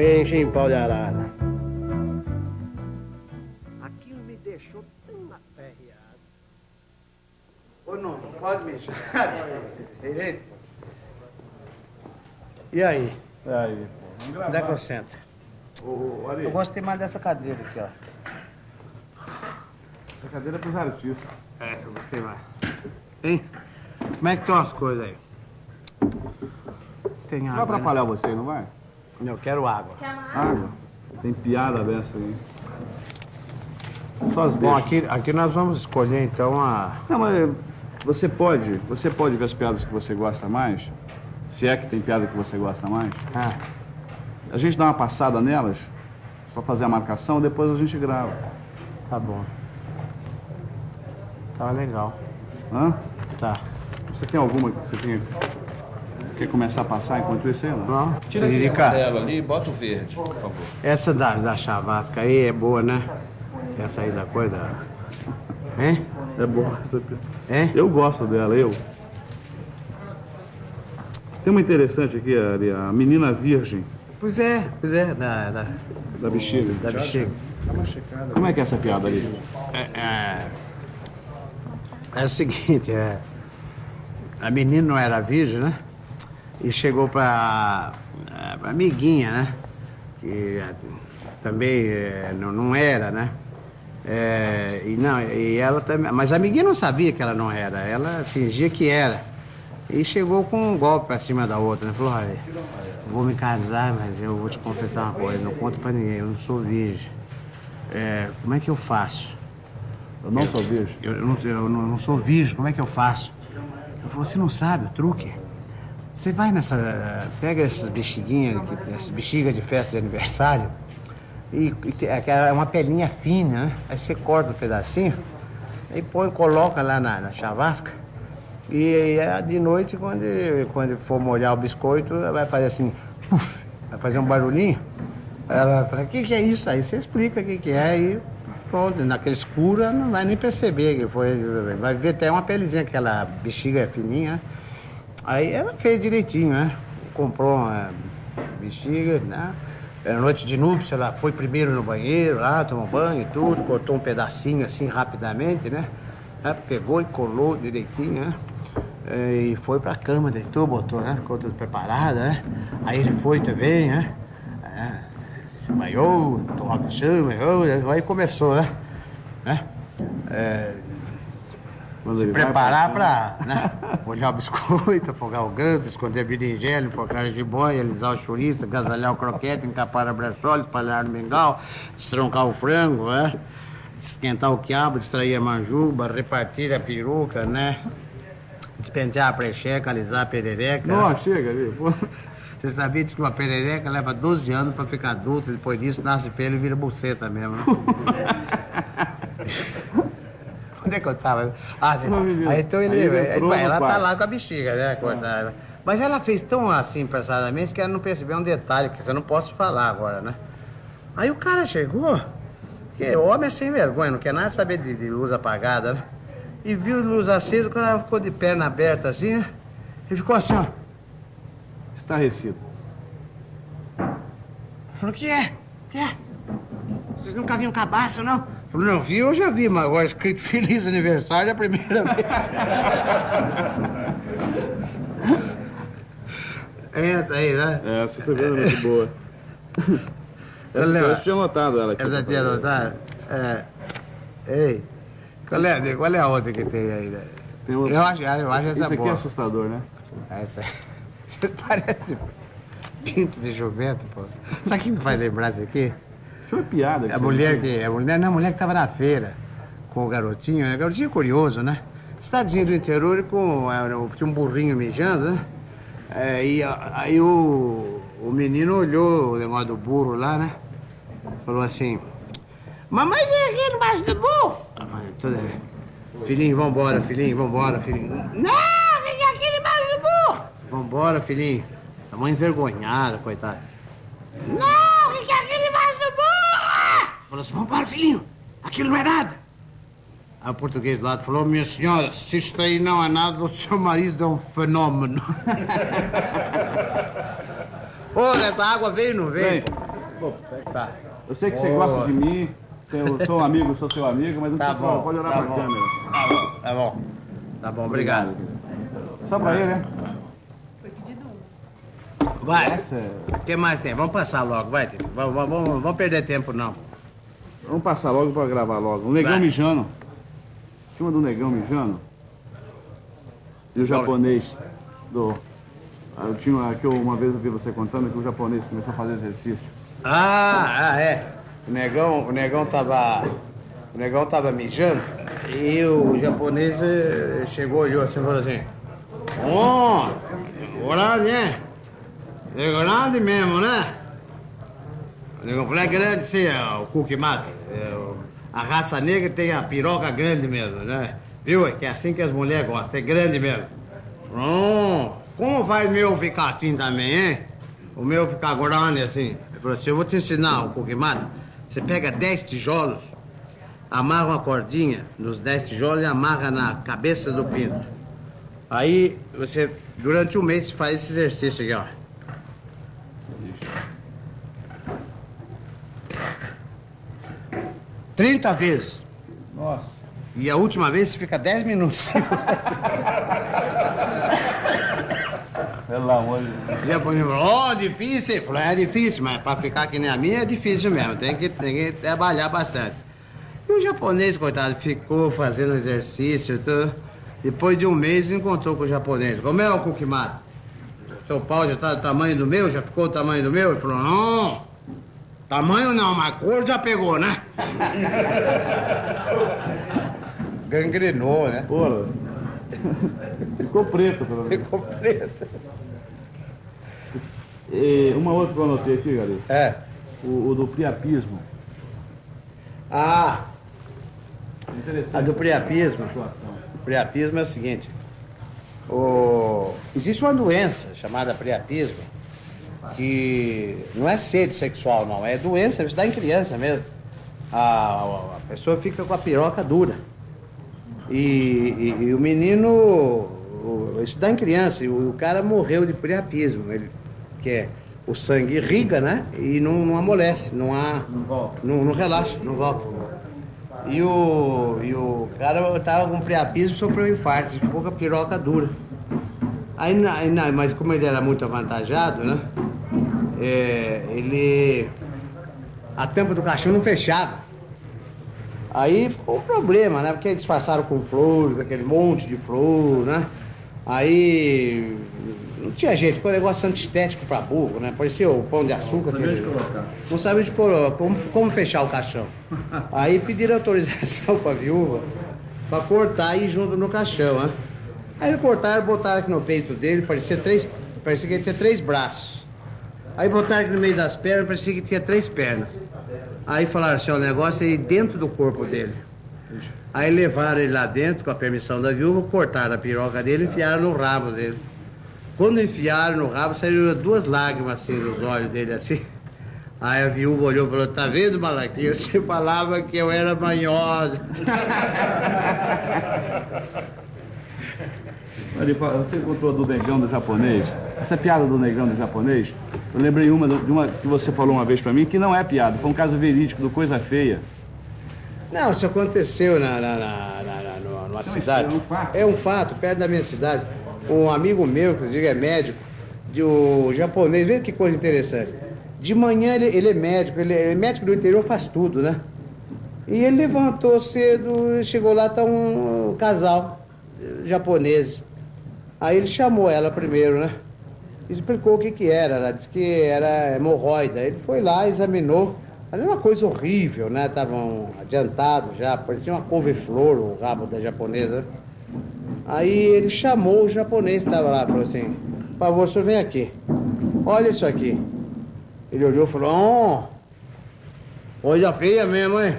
enche em pau de arara. Aquilo me deixou tão aperreado. Ô, não, não pode mexer. Direito? E aí? E aí, pô? Onde é que eu sento? Ô, Eu gostei mais dessa cadeira aqui, ó. essa cadeira é pros artistas. Essa eu gostei mais. Hein? Como é que estão as coisas aí? Tem Não vai água, né? atrapalhar você, não vai? Eu quero água. Água? Tem piada dessa aí. Só as Bom, aqui, aqui nós vamos escolher então a... Não, mas você pode, você pode ver as piadas que você gosta mais? Se é que tem piada que você gosta mais? Ah, A gente dá uma passada nelas, só fazer a marcação, depois a gente grava. tá bom. Tá legal. Hã? Tá. Você tem alguma que você tenha... Quer começar a passar enquanto isso aí, não? Não? Tira aquele amarelo ali e bota o verde, por favor. essa da, da chavasca aí é boa, né? Essa aí da coisa... Hein? É boa essa piada. Hein? Eu gosto dela, eu. Tem uma interessante aqui, Ari, a menina virgem Pois é, pois é, da, da, da bexiga. da bexiga. Como é que é essa piada ali? É, é, é o seguinte, é, a menina não era virgem, né? E chegou pra, é, pra amiguinha, né? Que é, também é, não, não era, né? É, e, não, e ela também. Mas a amiguinha não sabia que ela não era, ela fingia que era. E chegou com um golpe pra cima da outra, né? Falou, olha, vou me casar, mas eu vou te confessar uma coisa, não conto pra ninguém, eu não sou virgem. É, como é que eu faço? Eu não sou virgem. Eu, eu não, eu não- não sou virgem, como é que eu faço? Eu falei, você não sabe o truque? Você vai nessa. Pega essas bexiguinhas, essas bexigas de festa de aniversário, e, e aquela- é uma pelinha fina, né? Aí você corta um pedacinho, aí põe, coloca lá na, na chavasca, e, aí, é de noite, quando, quando for molhar o biscoito, vai fazer assim, puf, vai fazer um barulhinho. Ela fala, o que, que é isso? Aí você explica o que, que é e pronto, naquele escuro não vai nem perceber que foi. Vai ver até uma pelezinha, aquela bexiga é fininha. Né? Aí ela fez direitinho, né? Comprou uma bexiga, né? Era noite de núpcia, ela foi primeiro no banheiro lá, tomou banho e tudo, cortou um pedacinho assim rapidamente, né? Aí Pegou e colou direitinho, né? Eh, E foi pra cama, deitou, botou, né? Ficou tudo preparado, né? Aí ele foi também, né? É, banhou, tomou banho, banhou, aí começou, né? né? É, Quando se preparar pra né? molhar o biscoito, afogar o ganso, esconder a berinjela, enfocar a jiboia, alisar o chouriço, agasalhar o croquete, encapar a brechólia, espalhar no mingau, estroncar o frango, né? Esquentar o quiabo, distrair a manjuba, repartir a peruca, né? Despentear a precheca, alisar a perereca. Não, chega ali. pô. Você sabia que uma perereca leva 12 anos pra ficar adulta, depois disso nasce pelo e vira buceta mesmo, né? Onde é que eu tava? Ah, sim. Não, menino. Aí então ele. Ele entrou ela tá quarto. lá com a bexiga, né? Cortada. Mas ela fez tão assim, apressadamente, que ela não percebeu um detalhe, que eu não posso falar agora, né? Aí o cara chegou, que homem é sem vergonha, não quer nada saber de, de luz apagada, né? E viu luz acesa, quando ela ficou de perna aberta assim, né? Ele ficou assim, ó. Estarrecido. Falou, o que é? O que é? Vocês nunca viram cabaço, não? Não vi, eu já vi, mas agora escrito Feliz Aniversário é a primeira vez. É essa aí, né? É, essa surpresa é muito boa. Essa, eu tinha notado ela aqui. Essa tinha notado? É. Ei, qual é, qual é a outra que tem aí? né? Tem outra. Eu acho, eu acho Isso essa aqui é boa. assustador, né? Essa Você parece pinto de jumento, pô. Sabe o que me faz lembrar isso aqui? Tinha uma piada. A mulher que. A mulher, não, a mulher que estava na feira com o garotinho, né? O garotinho curioso, né? Cidadezinha do interior com. um- Tinha um burrinho mijando, né? É, e aí o, o menino olhou o negócio do burro lá, né? Falou assim: Mamãe vem aqui embaixo do burro! A mãe, toda- Filhinho, vambora, filhinho, vambora, filhinho. Não, vem aqui embaixo do burro! Vambora, filhinho. A mãe envergonhada, coitada. Não, o que Falou assim, vambora, filhinho. Aquilo não é nada. Aí o português do lado falou, minha senhora, se isto aí não é nada, o seu marido é um fenômeno. Olha, essa água veio ou não veio? Vem. Tá. Eu sei que você Boa. gosta de mim, eu sou um amigo, sou seu amigo, mas não Tá precisa- bom. pode olhar tá pra bom. câmera. Tá bom, tá bom. Tá bom, obrigado. Só pra ele, né? Vai. É- O que mais tem? Vamos passar logo, vai, tio. Vamos, vamos, vamos, vamos perder tempo, não. Vamos passar logo pra gravar logo. O negão Vai. mijando. Cima do negão mijando. E o japonês do. ah, Eu tinha, que eu, uma vez eu vi você contando que o japonês começou a fazer exercício. Ah, ah, é. O negão, o negão tava. O negão tava mijando e o japonês eh, chegou, olhou assim e falou assim. Ó, grande? É grande mesmo, né? Negão falou, é grande sim, é o cookie mata. É, o- a raça negra tem a piroca grande mesmo, né? Viu? É que é assim que as mulheres gostam, é grande mesmo. Oh, como vai meu ficar assim também, hein? O meu ficar grande assim. Ele falou assim, eu vou te ensinar o cookie mata. Você pega 10 tijolos, amarra uma cordinha nos 10 tijolos e amarra na cabeça do pinto. Aí você, durante um mês, faz esse exercício aqui, ó. Trinta vezes. Nossa. E a última vez você fica 10 minutos. Pelo amor de Deus. O japonês falou, ó, difícil. Falou, é difícil, mas pra ficar que nem a minha é difícil mesmo. Tem que, tem que trabalhar bastante. E o japonês, coitado, ficou fazendo exercício. Tudo. Depois de um mês, encontrou com o japonês. Como é o Kukimata? Seu pau já tá do tamanho do meu? Já ficou do tamanho do meu? Ele falou, não. Tamanho não, mas cor já pegou, né? Gangrenou, né? Porra. Ficou preto, pelo menos. Ficou preto. E uma outra que eu anotei aqui, galera. É. O, o do priapismo. Ah, Interessante. a do priapismo. situação. O priapismo é o seguinte: o- existe uma doença chamada priapismo, que não é sede sexual, não, é doença, isso dá em criança mesmo. A, a pessoa fica com a piroca dura. E, e- e o menino, o- isso dá em criança, e o, o cara morreu de priapismo, ele, que é o sangue irriga, né? E não, não amolece, não há. Não volta. Não, não relaxa, não volta. E o, e o cara tava com priapismo e sofreu um infarto, ficou com a piroca dura. Aí, aí mas como ele era muito avantajado, né? É, ele. A tampa do caixão não fechava. Aí ficou um problema, né? Porque eles passaram com flor, com aquele monte de flor, né? Aí não tinha jeito, ficou um negócio antiestético pra burro, né? Parecia o pão de açúcar. Sabia aquele- de colocar. não sabia de colo- como, como fechar o caixão. Aí pediram autorização pra viúva pra cortar e ir junto no caixão, né? Aí cortaram, botaram aqui no peito dele, parecia três. Parecia que ele tinha três braços. Aí botaram no meio das pernas, parecia que tinha três pernas. Aí falaram assim, o negócio é dentro do corpo dele. Aí levaram ele lá dentro, com a permissão da viúva, cortaram a piroca dele e enfiaram no rabo dele. Quando enfiaram no rabo, saíram duas lágrimas assim dos olhos dele, assim. Aí a viúva olhou e falou, tá vendo, Malaquinha? Você falava que eu era manhosa. Ele fala- Você contou do negão do japonês? Essa piada do negão do japonês, eu lembrei uma, de uma que você falou uma vez pra mim, que não é piada, foi um caso verídico do Coisa Feia. Não, isso aconteceu na, na, na, na- na- numa- numa cidade. é um fato. É um fato, perto da minha cidade. Um amigo meu, inclusive é médico, de o japonês, veja que coisa interessante. De manhã ele, ele é médico, ele é médico do interior, faz tudo, né? E ele levantou cedo, chegou lá, tá um, um casal eh, japonês. Aí ele chamou ela primeiro, né? Explicou o que que era, ela disse que era hemorroida. Ele foi lá, examinou, mas era uma coisa horrível, né? Estavam adiantados já, parecia uma couve-flor o rabo da japonesa. Aí ele chamou o japonês que estava lá, falou assim, por favor, senhor vem aqui. Olha isso aqui. Ele olhou e falou, oh, coisa feia mesmo, hein?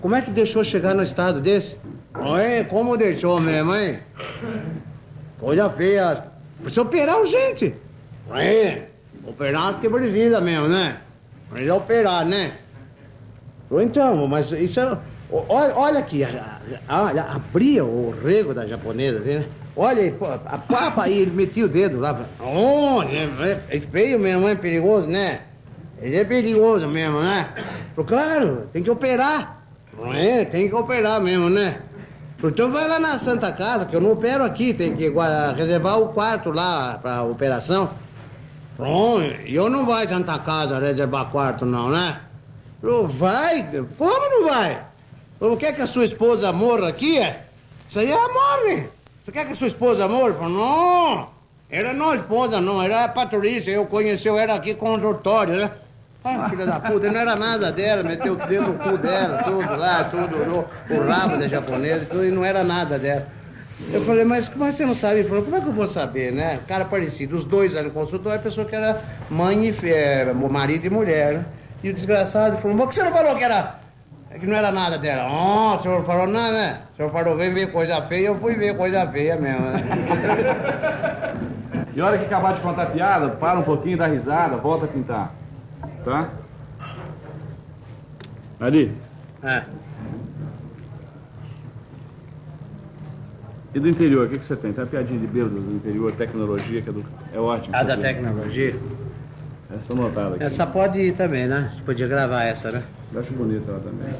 Como é que deixou chegar no estado desse? Oi, como deixou mesmo, hein? Coisa feia. Precisa operar urgente. É, operar que precisa mesmo, né? Precisa operar, né? Então, mas isso é... Olha, olha aqui, olha, abria o rego da japonesa, assim, né? Olha a papa aí, ele metia o dedo lá. Oh, é, é feio mesmo, é perigoso, né? Ele é perigoso mesmo, né? Claro, tem que operar. É? Tem que operar mesmo, né? Então vai lá na Santa Casa, que eu não opero aqui, tem que reservar o quarto lá pra operação. Pronto, e eu não vai Santa Casa reservar quarto não, né? Falou, vai? Como não vai? Falou, quer que a sua esposa morra aqui? é? Isso aí é morre. Você quer que a sua esposa morra? Não, era não esposa não, era a Patrícia, eu conheci, eu era aqui condutório, né? Ah, filha da puta, não era nada dela, meteu o dedo no cu dela, tudo lá, tudo, o, o rabo da japonesa, tudo, e não era nada dela. Eu falei, mas como é você não sabe? Ele falou, como é que eu vou saber, né? Cara parecido, os dois ali no consultório, a pessoa que era mãe e é, marido e mulher, né? E o desgraçado falou, mas por que você não falou que era que não era nada dela? Oh, o senhor falou nada, né? O senhor falou, vem ver coisa feia, eu fui ver coisa feia mesmo, né? E hora que acabar de contar a piada, para um pouquinho, dá risada, volta a pintar. Tá? Ali, É. e do interior, o que, que você tem? Tem a piadinha de bêbado do interior, tecnologia, que é, do... é ótimo. A da tecnologia. Essa notada aqui. Essa pode ir também, né? A gente podia gravar essa, né? Eu acho bonita ela também.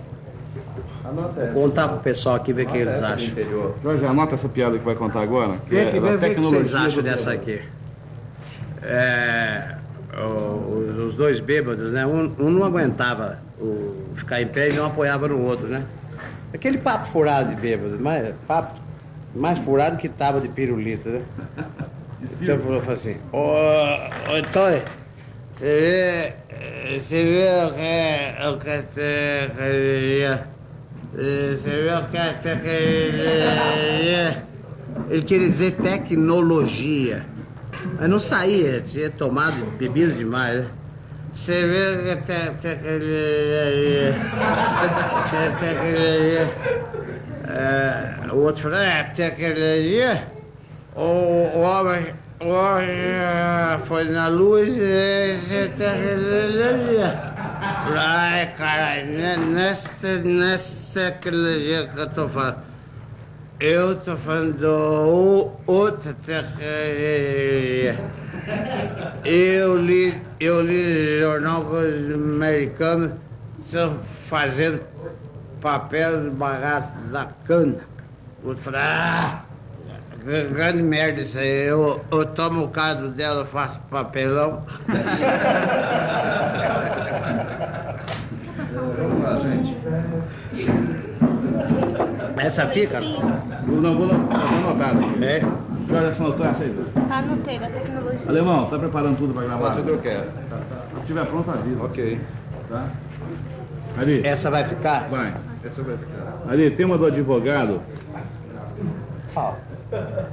Anota essa. Contar pro pessoal aqui, ver o que eles acham. interior. Jorge, anota essa piada que vai contar agora. Que Vê é vê, vê o que vocês acham dessa aqui. É, os, dois bêbados, né? Um, um não aguentava o, ficar em pé e não apoiava no outro, né? Aquele papo furado de bêbado, mas papo mais furado que tábua de pirulito, né? Então falou assim, ô, ô Tony, você vê, você vê o que, o que você queria, eh, você vê o que você queria, ele queria dizer tecnologia, eu não saía, tinha tomado, bebido demais, né? Você vê até, até aquele. É, até, aquele. É, é, o outro falou, é, até aquele dia. O, o homem. O homem foi na luz e até aquele dia. Ai, caralho, nesta, nesse aquele dia que eu tô falando. Eu tô falando do outra tecnologia. Eu li, eu li jornal americano fazendo papel barato da cana. Outro falou, ah, gr- grande merda isso aí. Eu, eu tomo o caso dela, faço papelão. Vamos lá, gente. Essa fica? Vou- Não, vou não, tá anotado aqui. É. Essa anotou essa aí. Anotei da tecnologia. Alemão, tá preparando tudo pra gravar? Tudo eu quero. Se estiver pronto, avisa. Ok. Tá? Ali, Essa vai ficar? vai. Essa vai ficar. Ali, tem uma do advogado. Qual?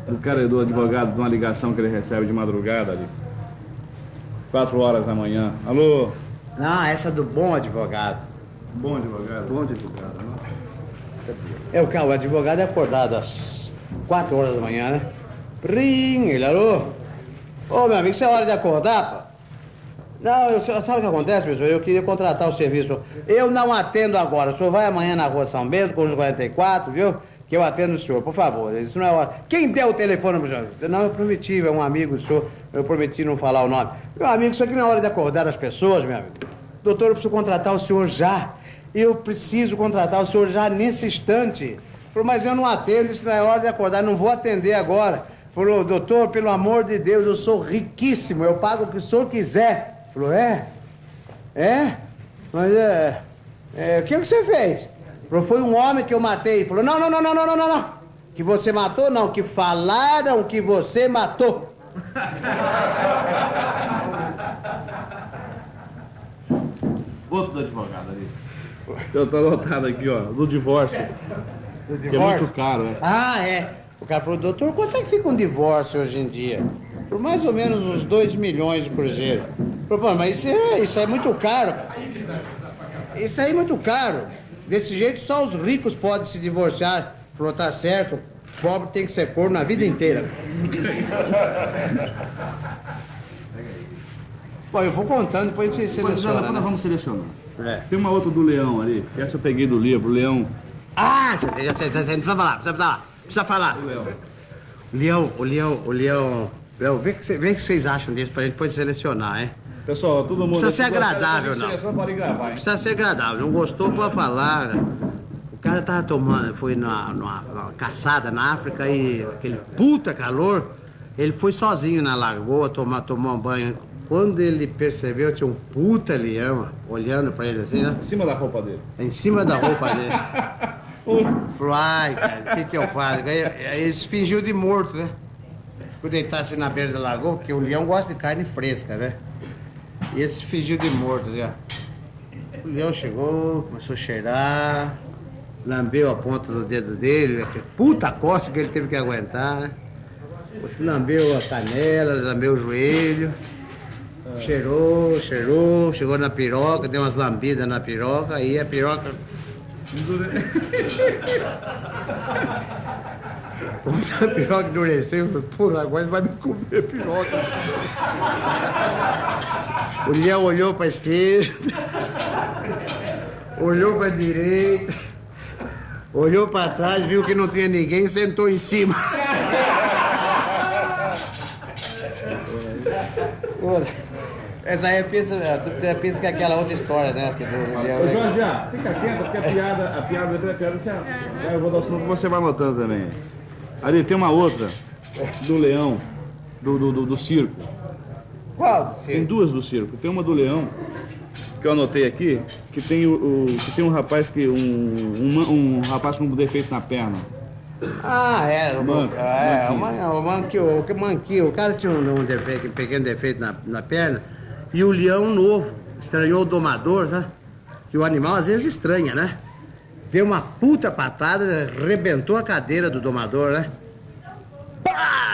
Do cara do advogado, de uma ligação que ele recebe de madrugada ali. Quatro horas da manhã. Alô? Não, essa do bom advogado. Bom advogado. Bom advogado. né? É o que o advogado é acordado às 4 horas da manhã, né? Prim, ele, alô? Ô, meu amigo, isso é hora de acordar, pá? Não, eu, sabe o que acontece, pessoal? Eu queria contratar o serviço. Eu não atendo agora. O senhor vai amanhã na rua São Bento, com os 44, viu? Que eu atendo o senhor, por favor. Isso não é hora. Quem deu o telefone pro senhor? Não, eu prometi, é um amigo do senhor. Eu prometi não falar o nome. Meu amigo, isso aqui não é hora de acordar as pessoas, meu amigo. Doutor, eu preciso contratar o senhor já. Eu preciso contratar o senhor já nesse instante. Falou, mas eu não atendo, isso não é hora de acordar, não vou atender agora. Falou, doutor, pelo amor de Deus, eu sou riquíssimo, eu pago o que o senhor quiser. Falou, é? É? Mas é. é o que, que você fez? Falou, foi um homem que eu matei. Falou, não, não, não, não, não, não, não, não. Que você matou, não, que falaram que você matou. Outro do advogado ali. Eu tô anotado aqui, ó, do divórcio. Do Que é muito caro, né? Ah, é. O cara falou, doutor, quanto é que fica um divórcio hoje em dia? Por mais ou menos uns 2 milhões de cruzeiro. "Pô, mas isso é, isso é muito caro. Isso aí é muito caro. Desse jeito só os ricos podem se divorciar. Falou, tá certo. Pobre tem que ser corno a vida inteira. Bom, eu vou contando, depois a gente Depois seleciona. nós Né? vamos selecionar. É. Tem uma outra do Leão ali. Essa eu peguei do livro, Leão. Ah, já sei, já sei, já sei. Não precisa falar, precisa falar. Precisa falar. O leão, o leão, o leão. Leão, vê o que, cê- vê o que vocês acham disso pra gente depois selecionar, hein? Pessoal, todo mundo... Precisa ser agradável, não. gravar, hein? Precisa ser agradável. Não gostou, pode falar. O cara tava tomando, foi numa, numa- numa caçada na África e aquele puta calor, ele foi sozinho na lagoa tomar, tomar um banho. Quando ele percebeu, tinha um puta leão olhando pra ele assim, né? Em cima da roupa dele. Em cima da roupa dele. Falou, ai, cara, o que que eu faço? Aí, ele se fingiu de morto, né? Ficou deitado assim na beira da lagoa, porque o leão gosta de carne fresca, né? E ele se fingiu de morto, assim, ó. O leão chegou, começou a cheirar, lambeu a ponta do dedo dele, puta costa que ele teve que aguentar, né? Lambeu a canela, lambeu o joelho, cheirou, cheirou, chegou na piroca, deu umas lambidas na piroca, aí a piroca. Quando a piroca endureceu, eu falei, porra, agora vai me comer a piroca. O leão olhou pra esquerda, olhou pra direita, olhou pra trás, viu que não tinha ninguém sentou em cima. Ora, Essa aí pensa, pensa que é aquela outra história, né? Que do leão, Ô, né? Jorge, ah, fica quieto, porque a piada, a piada, a piada, você, eu vou dar o sinal você vai anotando também. Ali tem uma outra, do leão, do, do, do, do circo. Qual? Tem duas do circo. Tem uma do leão, que eu anotei aqui, que tem, o, o- que tem um rapaz que. Um, um, um rapaz com um defeito na perna. Ah, é, o Manco, é, o man- o manquio, o que manquio, o cara tinha um, um defeito, um pequeno defeito na, na perna, e o leão novo, estranhou o domador, né? Que o animal às vezes estranha, né? Deu uma puta patada, arrebentou a cadeira do domador, né? Pá!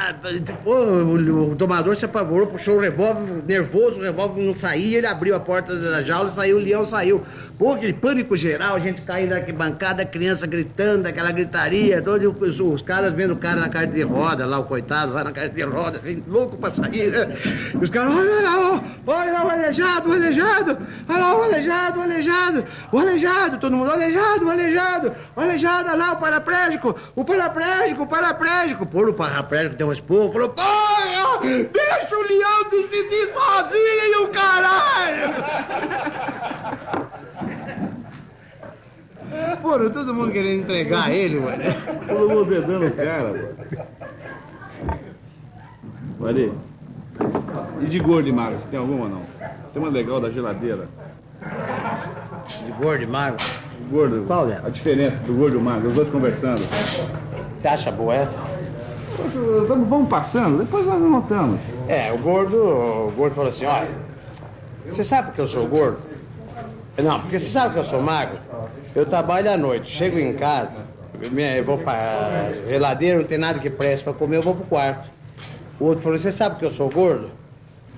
Pô, o, o domador se apavorou, puxou o revólver, nervoso, o revólver não saía, ele abriu a porta da jaula saiu, o leão saiu. Pô, aquele pânico geral, a gente caindo na arquibancada, criança gritando, aquela gritaria, todos os, os caras vendo o cara na carta de roda, lá o coitado, lá na carta de roda, assim, louco pra sair, né? E os caras, olha lá, olha o aleijado, o aleijado, olha lá o aleijado, o aleijado, o aleijado, todo mundo, o aleijado, o aleijado, o aleijado, olha lá o paraplégico, o paraplégico, o paraplégico. Pô, o deu um esporro, falou, porra, deixa o leão decidir sozinho, caralho! Pô, todo mundo querendo entregar ele, mano. Todo mundo dedando o cara, pô. Ali. E de gordo e magro, você tem alguma ou não? Tem uma legal da geladeira. De gordo e magro. Gordo. Qual é? A diferença do gordo e o magro, os dois conversando. Você acha boa essa? Vamos, vamos passando, depois nós anotamos. É, o gordo, o gordo falou assim, olha, você sabe que eu sou gordo? Não, porque você sabe que eu sou magro? Eu trabalho à noite, chego em casa, eu vou pra geladeira, não tem nada que preste pra comer, eu vou pro quarto. O outro falou, você sabe que eu sou gordo?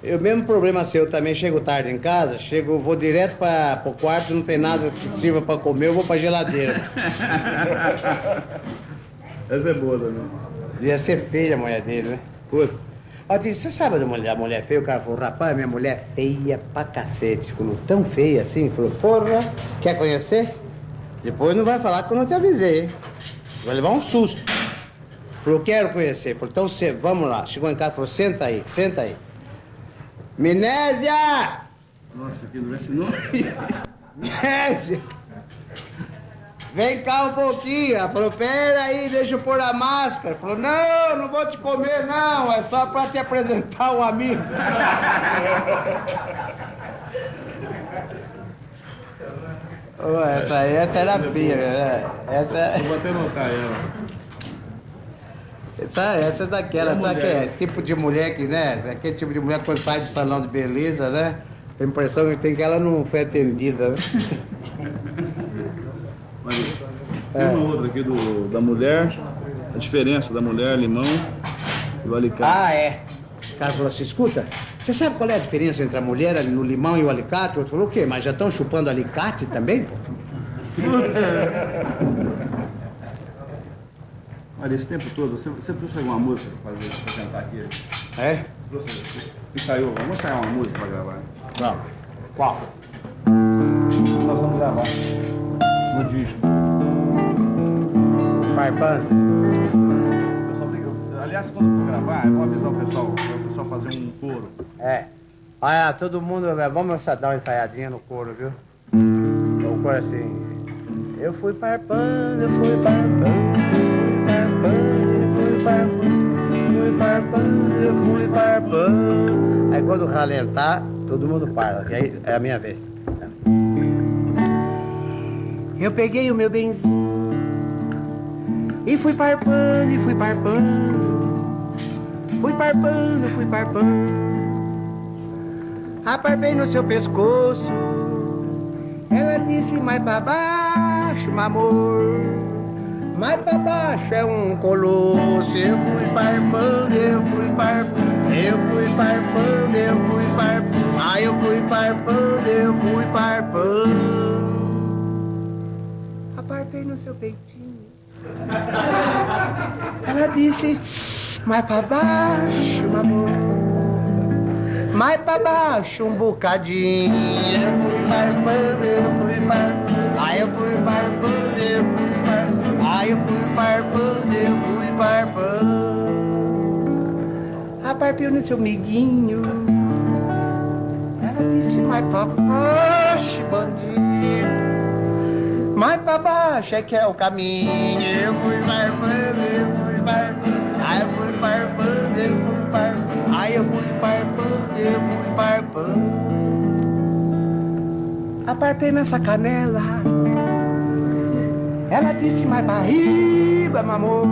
Eu, mesmo problema seu, eu também chego tarde em casa, chego, vou direto pra, pro quarto, não tem nada que sirva pra comer, eu vou pra geladeira. Essa é boa também. Devia ser feia a mulher dele, né? Puta. Ó, disse, você sabe da mulher, a mulher feia? O cara falou, rapaz, minha mulher é feia pra cacete. Falou, tão feia assim? Falou, porra, quer conhecer? Depois não vai falar que eu não te avisei, hein? Vai levar um susto. Falou, quero conhecer. Falou, então você, vamos lá. Chegou em casa, falou, senta aí, senta aí. Minésia! Nossa, que não é esse nome. Minésia! Vem cá um pouquinho. Ela falou, pera aí, deixa eu pôr a máscara. Falou, não, não vou te comer não, é só pra te apresentar um amigo. Ô, essa aí, essa era feia, né? Essa, Vou até anotar ela. essa, essa é daquela, sabe que é tipo de mulher que, né? Aquele tipo de mulher quando sai do salão de beleza, né? Tem a impressão que tem que ela não foi atendida, né? Mas tem uma outra aqui do, da mulher, a diferença da mulher, limão e o alicate. Ah, é. O cara falou assim, escuta, você sabe qual é a diferença entre a mulher no limão e o alicate? O outro falou, o quê? Mas já estão chupando alicate também, pô? Olha, esse tempo todo, você, você trouxe alguma música pra fazer, pra cantar aqui? É? Você trouxe, ensaiou, vamos ensaiar uma música pra gravar. Vamos. Qual? Nós vamos gravar no disco. Farpando? O pessoal tem que- Aliás, quando for gravar, eu vou avisar o pessoal, para o pessoal fazer um coro. É. Olha, todo mundo, eh, vamos dar uma ensaiadinha no coro, viu? O coro assim. Eu fui parpando, eu fui parpando, eu fui parpando, eu fui parpando, eu fui parpando. Aí quando ralentar, todo mundo para, aí é a minha vez. Eu peguei o meu benzinho e fui parpando, e fui parpando. Fui parpando, fui parpando. Aparpei no seu pescoço. Ela disse, mais pra baixo, meu amor. Mais pra baixo é um colosso. Eu fui parpando, eu fui parpando. Eu fui parpando, eu fui parpando. Ah, eu fui parpando, eu fui parpando. Seu peitinho. Ela disse, mais pra baixo, amor. Mais pra baixo um bocadinho. Eu fui parpando, eu fui parpando. Aí eu fui parpando, eu fui parpando. Aí eu fui parpando, eu fui parpando. Aparpeu no seu miguinho. Ela disse, mais pra baixo, bandido. Mais pra baixo é que é o caminho. Eu fui parpando, eu fui parpando. Aí eu fui parpando, eu fui parpando. Aí eu fui parpando, eu fui parpando. Aparpei nessa canela. Ela disse, mais pra riba, meu amor.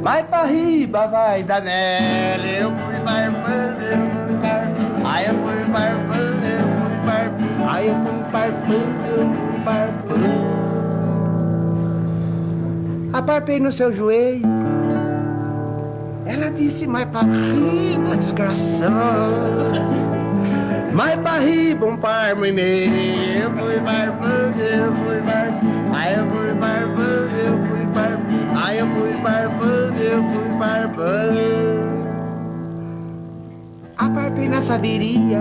Mais pra riba vai dar nela. Eu fui parpando, eu fui parpando. Aí eu fui parpando, eu fui parpando. Aí eu fui parpando, parpando. Aparpei no seu joelho. Ela disse, mais pra riba, desgraçado. Mais pra riba, um parmo e meio. Eu fui barbando, eu fui barbando. Aí eu fui barbando, eu fui barbando. Aí eu fui barbando, eu fui barbando. Aparpei na saberia.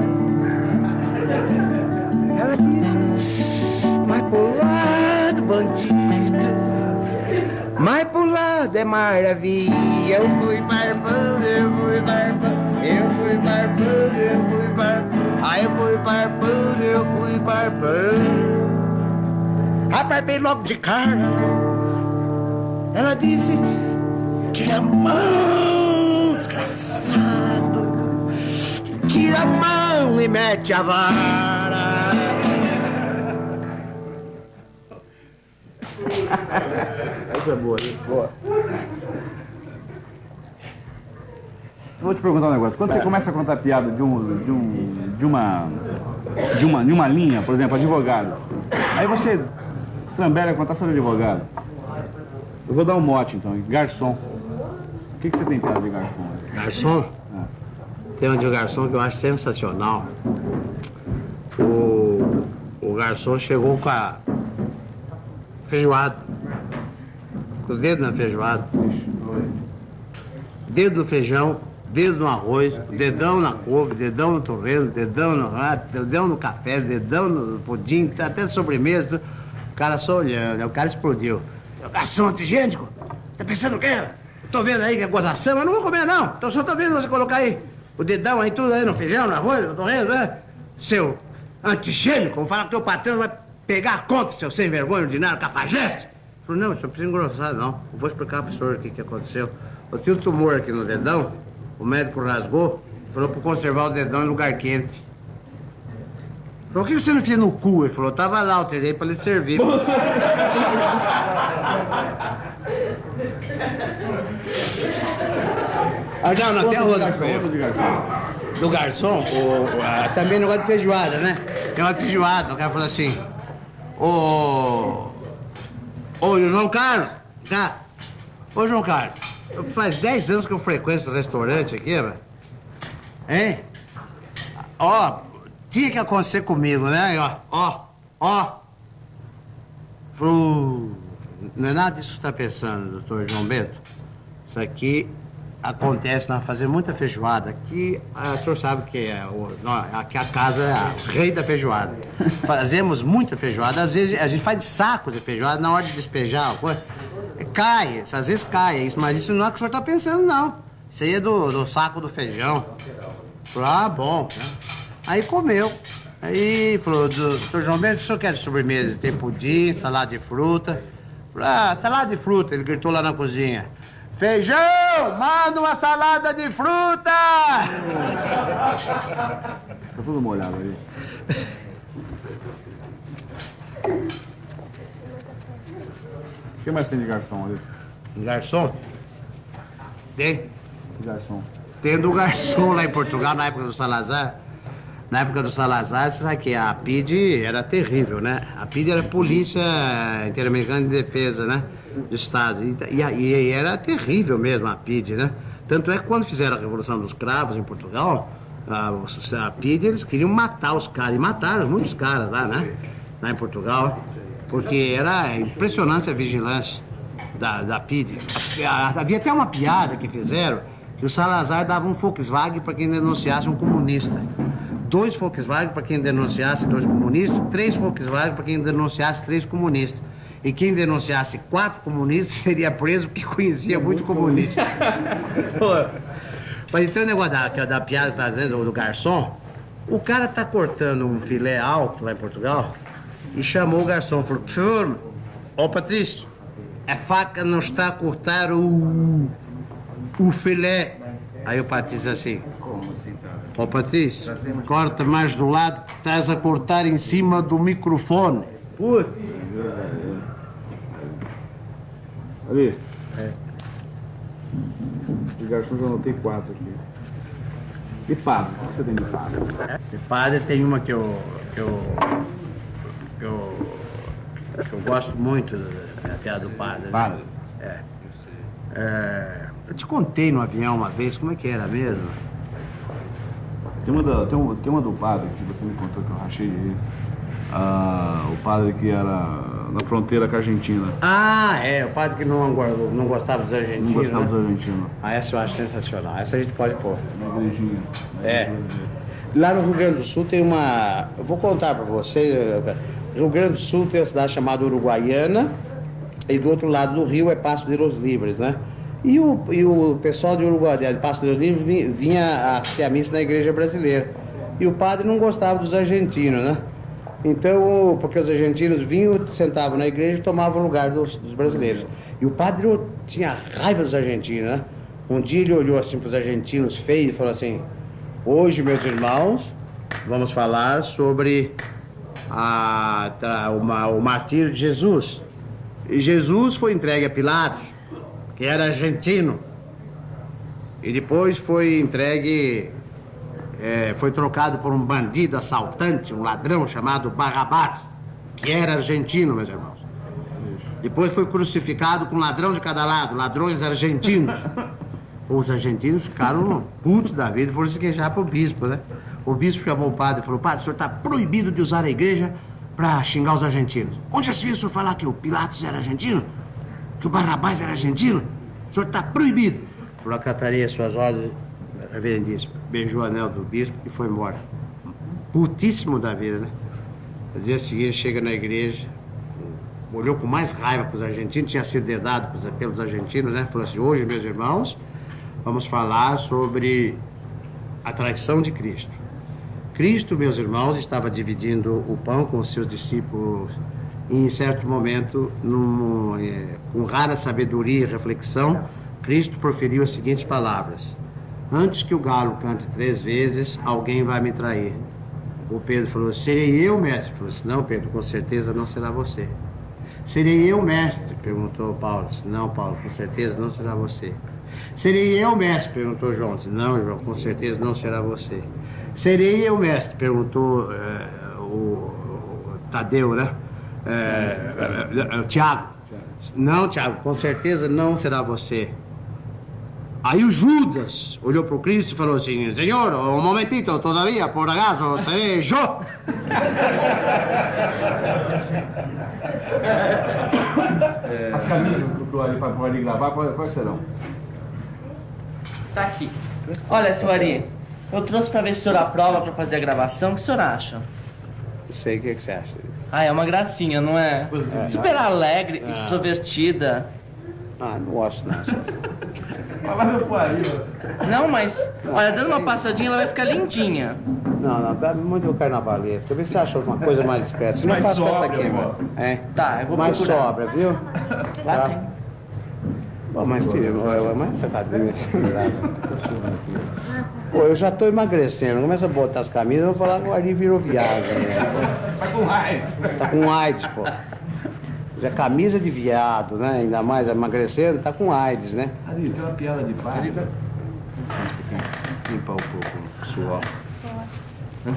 Ela disse, pro lado, bandido. Mas pro lado é maravilha. Eu fui barbando, eu fui barbando. Eu fui barbando, eu fui barbando. Aí eu fui barbando, eu fui barbando. Abarbei logo de cara. Ela disse: Tira a mão, desgraçado. Tira a mão e mete a vara. Essa é boa. Boa. Vou te perguntar um negócio. Quando você começa a contar piada de, um, de, um, de, uma, de, uma, de uma linha, por exemplo, advogado, aí você estrambelha a contar sobre advogado. Eu vou dar um mote então, garçom. O que, que você tem piada de garçom? Garçom? Tem um de garçom que eu acho sensacional. O, o garçom chegou com a feijoada. Com o dedo na feijoada. Dedo no feijão, dedo no arroz, dedão na couve, dedão no torresmo, dedão no rato, dedão no café, dedão no pudim, até sobremesa. O cara só olhando, aí o cara explodiu. "Ô, Garçom antigênico, tá pensando o quê? Tô vendo aí que é gozação, mas não vou comer não. Então só tô vendo você colocar aí o dedão aí tudo aí no feijão, no arroz, no torresmo, né? Seu antigênico, vou falar que teu patrão vai pegar a conta, seu sem vergonha, ordinário, cafajeste. Falei, não, o senhor precisa engrossar, não. Eu vou explicar pro senhor o que, que aconteceu. Eu tinha um tumor aqui no dedão, o médico rasgou, falou pra conservar o dedão em lugar quente. Por que você não enfia no cu? Ele falou, tava lá, eu tirei pra lhe servir. ah, não, não, tem a garçom. Do garçom, o, o- ah, também negócio de feijoada, né? Tem uma feijoada, o cara falou assim, ô... Ô, João Carlos, tá? Ô, João Carlos, faz 10 anos que eu frequento esse restaurante aqui, velho. Hein? Ó, tinha que acontecer comigo, né? Ó, ó, ó. Não é nada disso que você tá pensando, doutor João Bento. Isso aqui acontece nós fazer muita feijoada. Aqui, ah, o senhor sabe que é o, aqui a casa é a rei da feijoada. Fazemos muita feijoada. Às vezes a gente faz de saco de feijoada na hora de despejar. Cai, às vezes cai, é mas isso não é o que o senhor está pensando, não. Isso aí é do, do saco do feijão. Ah, bom. Aí comeu. Aí falou, doutor João Bento, o senhor quer de sobremesa? Tem pudim, salada de fruta. Ah, salada de fruta. Ele gritou lá na cozinha. Feijão, manda uma salada de fruta! Tá tudo molhado aí. O que mais tem de garçom ali? Garçom? Tem? Garçom. Tendo garçom lá em Portugal, na época do Salazar. Na época do Salazar, você sabe que a PID era terrível, né? A PID era Polícia Interamericana de Defesa, né? Do Estado. E, e, e era terrível mesmo a PID, né? Tanto é que quando fizeram a Revolução dos Cravos em Portugal, a, a PID, eles queriam matar os caras. E mataram muitos caras lá, né? Lá em Portugal. Porque era impressionante a vigilância da, da PID. Havia até uma piada que fizeram que o Salazar dava um Volkswagen para quem denunciasse um comunista. Dois Volkswagen para quem denunciasse dois comunistas, três Volkswagen para quem denunciasse três comunistas. E quem denunciasse quatro comunistas seria preso porque conhecia muito comunista. Mas então o negócio da, da piada que tá dizendo do garçom, o cara tá cortando um filé alto lá em Portugal e chamou o garçom, falou, por favor, ô Patrício, a faca não está a cortar o, o filé. Aí o Patrício assim, ô Patrício, corta mais do lado que estás a cortar em cima do microfone. Putz. Ali. De garçom eu anotei quatro aqui. E padre? O que você tem de padre? De padre tem uma que eu, que eu, que eu, que eu gosto muito, da piada do padre. né? Padre. É, eu te contei no avião uma vez, como é que era mesmo? Tem uma, da, tem, uma, tem uma do padre que você me contou que eu rachei aí. Ah, o padre que era na fronteira com a Argentina. Ah, é, o padre que não, não gostava dos argentinos. Não gostava né? dos argentinos. Ah, essa eu acho sensacional. Essa a gente pode pôr. Na igrejinha. É. Lá no Rio Grande do Sul tem uma. Eu vou contar pra você. Rio Grande do Sul tem uma cidade chamada Uruguaiana, e do outro lado do rio é Passo de los Livres, né? E o, e o pessoal de Uruguai, de Passo de los Livres, vi- vinha assistir a missa na igreja brasileira. E o padre não gostava dos argentinos, né? Então, porque os argentinos vinham, sentavam na igreja e tomavam o lugar dos, dos brasileiros. E o padre tinha raiva dos argentinos, né? Um dia ele olhou assim para os argentinos feios e falou assim: Hoje, meus irmãos, vamos falar sobre a, tra- o, ma- o martírio de Jesus. E Jesus foi entregue a Pilatos, que era argentino. E depois foi entregue, é, foi trocado por um bandido assaltante, um ladrão chamado Barrabás, que era argentino, meus irmãos. Depois foi crucificado com um ladrão de cada lado, ladrões argentinos. Os argentinos ficaram putos da vida e foram se queixar pro bispo, né? O bispo chamou o padre e falou: Padre, o senhor está proibido de usar a igreja para xingar os argentinos. Onde já se viu o senhor falar que o Pilatos era argentino? Que o Barrabás era argentino? O senhor está proibido. Falou: Acatarei as suas ordens, reverendíssimo. Beijou o anel do bispo e foi embora. Putíssimo da vida, né? No dia seguinte chega na igreja, olhou com mais raiva para os argentinos, tinha sido dedado pelos argentinos, né? Falou assim: hoje, meus irmãos, vamos falar sobre a traição de Cristo. Cristo, meus irmãos, estava dividindo o pão com os seus discípulos e, em certo momento, num, eh, com rara sabedoria e reflexão, Cristo proferiu as seguintes palavras: Antes que o galo cante três vezes, alguém vai me trair. O Pedro falou: Serei eu, mestre? Ele falou assim: Não, Pedro, com certeza não será você. Serei eu, mestre? Perguntou Paulo. Não, Paulo, com certeza não será você. Serei eu, mestre? Perguntou João. Não, João, com certeza não será você. Serei eu, mestre? Perguntou eh, o, o Tadeu, né? Eh, o Tiago. Não, Tiago, com certeza não será você. Aí o Judas olhou para o Cristo e falou assim: Senhor, um momentito, todavia, por acaso, serei eu? As camisas pro Ari, pro Ari gravar, quais, serão? Tá aqui. Olha, seu Ari, eu trouxe pra ver se o senhor aprova pra fazer a gravação. O que o senhor acha? Não sei o que, que você acha. Ah, é uma gracinha, não é? Super alegre, extrovertida. Ah, não gosto não. Vai lá no pariu. Não, mas, olha, dando uma passadinha ela vai ficar lindinha. Não, não, dá muito carnavalesco. Vê se você acha uma coisa mais discreta. Se não Mais faço com essa aqui, amor. mano. É. Tá, eu vou Mais procurar. sobra, viu? Lá Tá. tem. Pô, mas mais essa cadeira. Pô, eu já tô emagrecendo. Começa a botar as camisas, eu vou falar que o Ari virou viado. Né? Tá com raiva. Tá com AIDS, pô. Já é camisa de viado, né? Ainda mais emagrecendo, tá com AIDS, né? Ali, tem uma piada de pai. Ali tá- Limpar um pouco o suor.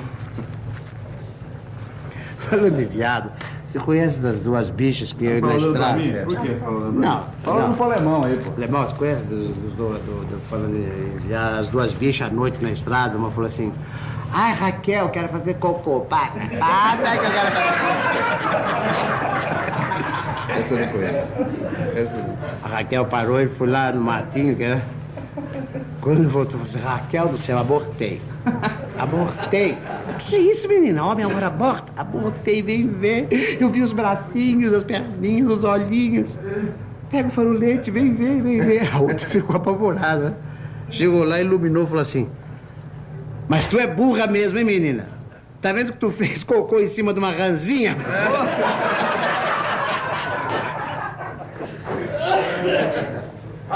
Falando de viado, você conhece das duas bichas que eu na Falando estrada? mim? Por que você falou pra mim? Não, Fala no polemão aí, pô. Alemão, você conhece dos, dos do, do- do- falando de, de as duas bichas à noite na estrada? Uma falou assim: Ai, Raquel, quero fazer cocô. Pá, pá, tá que eu quero fazer cocô. Essa. A Raquel parou e foi lá no matinho, que, né? Quando voltou, falou assim: Raquel do céu, abortei. Abortei. O que é isso, menina? Homem agora aborta? Abortei, vem ver. Eu vi os bracinhos, as perninhas, os olhinhos. Pega o farolete, vem ver, vem ver. A outra ficou apavorada. Chegou lá, iluminou falou assim: Mas tu é burra mesmo, hein, menina? Tá vendo que tu fez cocô em cima de uma ranzinha?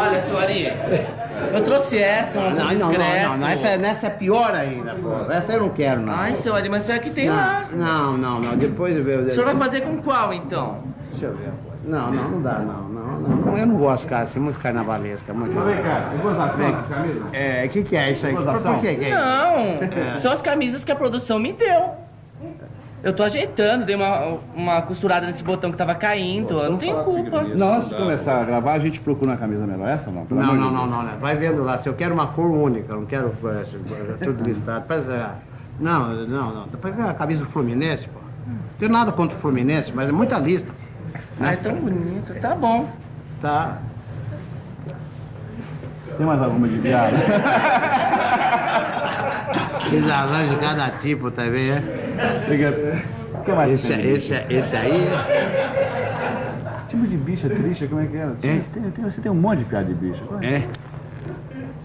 Olha, seu Ari, eu trouxe essa, um azul Não, não, não, discreto. não, não. Essa, essa é pior ainda, pô. Essa eu não quero, não. Ai, seu Ari, mas é que tem lá. Não, não, não. Depois eu vejo. O senhor vai fazer com qual, então? Deixa eu ver. Não, não, não dá, não, não, não. Eu não gosto, cara, assim, muito carnavalesca, muito. Então vem cá, tem gozação essas camisas? É, o que, que é isso aí? Por, por que que é isso? Não, são as camisas que a produção me deu. Eu tô ajeitando, dei uma, uma costurada nesse botão que tava caindo, eu não tenho culpa. Não, antes de começar a gravar, a gente procura uma camisa melhor. Essa não? Não, não, não, não, não. Vai vendo lá. Se eu quero uma cor única, não quero eh, tudo listado. É, não, não, não. Depois vem a camisa do Fluminense, pô. Não tenho nada contra o Fluminense, mas é muita lista. Ai, tão bonito, tá bom. Tá. Tem mais alguma de piada? Vocês arranjam cada tipo também, é? Fica- O que mais Esse, de esse, esse aí. Tipo de bicha triste, como é que era? É? Tem, tem- você tem um monte de piada de bicha. Qual é? É.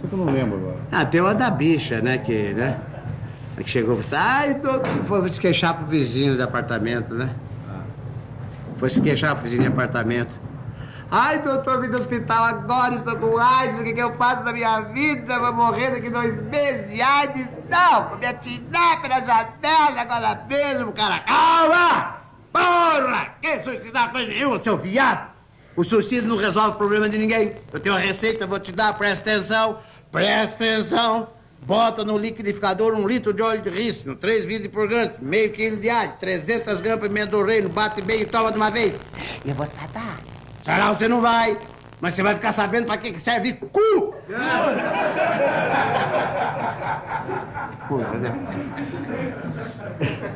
Só que eu não lembro agora. Ah, tem uma da bicha, né? Que, né? Que chegou e disse, ai, doutor, foi se queixar pro vizinho do apartamento, né? Foi se queixar pro vizinho de apartamento. Ai, doutor, vim do hospital agora, estou com AIDS, o que, que eu faço na minha vida? Vou morrer daqui dois meses de AIDS. Não, vou me atirar pela janela agora mesmo, cara. Calma! Porra! Que suicidar coisa nenhuma, seu viado! O suicídio não resolve o problema de ninguém. Eu tenho uma receita, vou te dar, presta atenção. Presta atenção. Bota no liquidificador um litro de óleo de rícino, três vidros de purgante, meio quilo de alho, 300 gramas de pimenta do reino, bate bem e toma de uma vez. E eu vou tratar. Senão você não vai. Mas você vai ficar sabendo pra que serve cu. Dizer,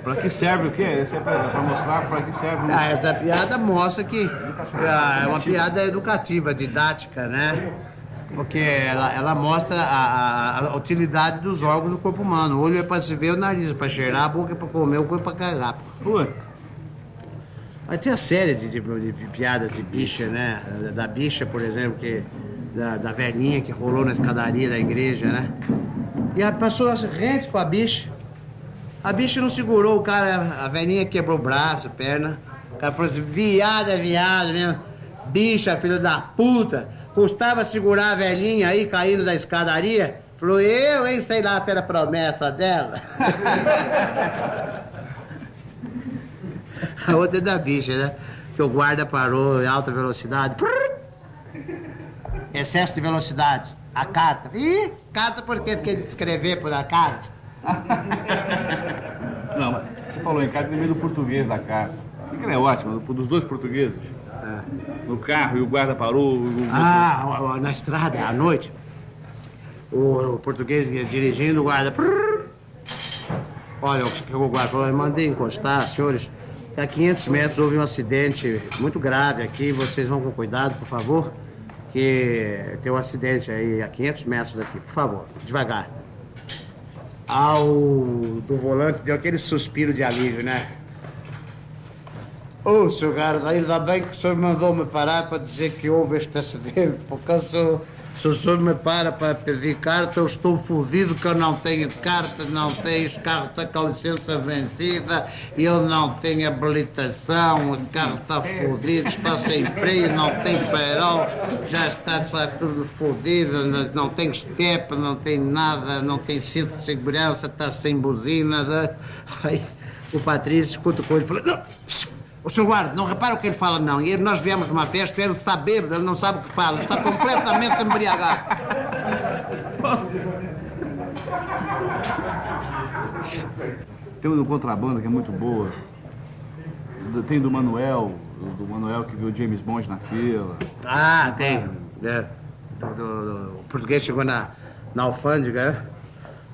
Pra que serve o quê? Esse é pra, pra mostrar pra que serve o Ah, essa piada mostra que ah, é uma piada educativa, didática, né? Porque ela, ela mostra a, a- utilidade dos órgãos do corpo humano. O olho é para se ver, o nariz é para cheirar, a boca é para comer, o corpo é para cagar. Pô, Mas tem a série de, de- de piadas de bicha, né? Da, bicha, por exemplo, que, da, da velhinha que rolou na escadaria da igreja, né? E a passou as rentes com a bicha. A bicha não segurou o cara, a velhinha quebrou o braço, perna. O cara falou assim, viado é viado mesmo. Bicha, filho da puta. Custava segurar a velhinha aí, caindo da escadaria. Falou, eu, hein? Sei lá se era promessa dela. A outra é da bicha, né? Que o guarda parou em alta velocidade. Excesso de velocidade. A carta. Ih, carta por quê? Fiquei de escrever por a carta. não, mas você falou em carta, lembrei do português da carta. Que é ótimo, do- dos dois portugueses. No carro e o guarda parou. o- Ah, na estrada, à noite. O, o português dirigindo, o guarda. Olha, o que o guarda falou, mandei encostar, senhores. A 500 metros houve um acidente muito grave aqui. Vocês vão com cuidado, por favor. Que tem um acidente aí a 500 metros daqui. Por favor, devagar. Ao do volante deu aquele suspiro de alívio, né? Ô, seu Carlos, ainda bem que o senhor mandou-me parar para dizer que houve este acidente, porque se, o- se o senhor me para para pedir carta, eu estou fodido que eu não tenho carta, não tenho, os carros com a licença vencida, eu não tenho habilitação, o carro está fodido, está sem freio, não tem farol, já está tudo fodido, não, tem estepa, não tem nada, não tem cinto de segurança, está sem buzina. né? Aí o Patrício escuta com ele fala, não, o senhor guarda, não repara o que ele fala, não. E ele- nós viemos de uma festa, ele está bêbado, ele não sabe o que fala, está completamente embriagado. Tem uma do contrabando que é muito boa. Tem do Manuel, do Manuel que viu James Bond na fila. Ah, tem. É. Do- do- o português chegou na, na alfândega, né?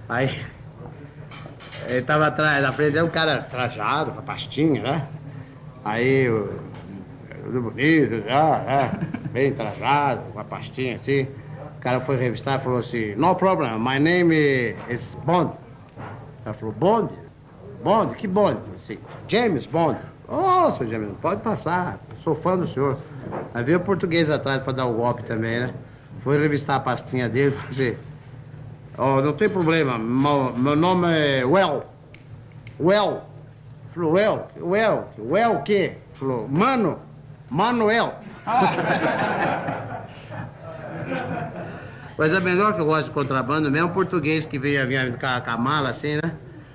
Aí ele estava atrás, na frente dele um cara trajado, com a pastinha, né? Aí, tudo bonito, já? Bem trajado, com a pastinha assim. O cara foi revistar e falou assim, no problem, my name is Bond. Ela falou, Bond? Bond? Que Bond? Assim, James Bond. Ô, seu James, pode passar, sou fã do senhor. Aí veio o português atrás para dar o golpe também, né? Foi revistar a pastinha dele e falou assim, oh, não tem problema, meu, meu nome é Well. Well. Falou, Well, Well, Well o quê? Falou, Mano, Manuel. Mas é melhor que eu gosto de contrabando mesmo, português que veio vinha com a, com a mala assim, né?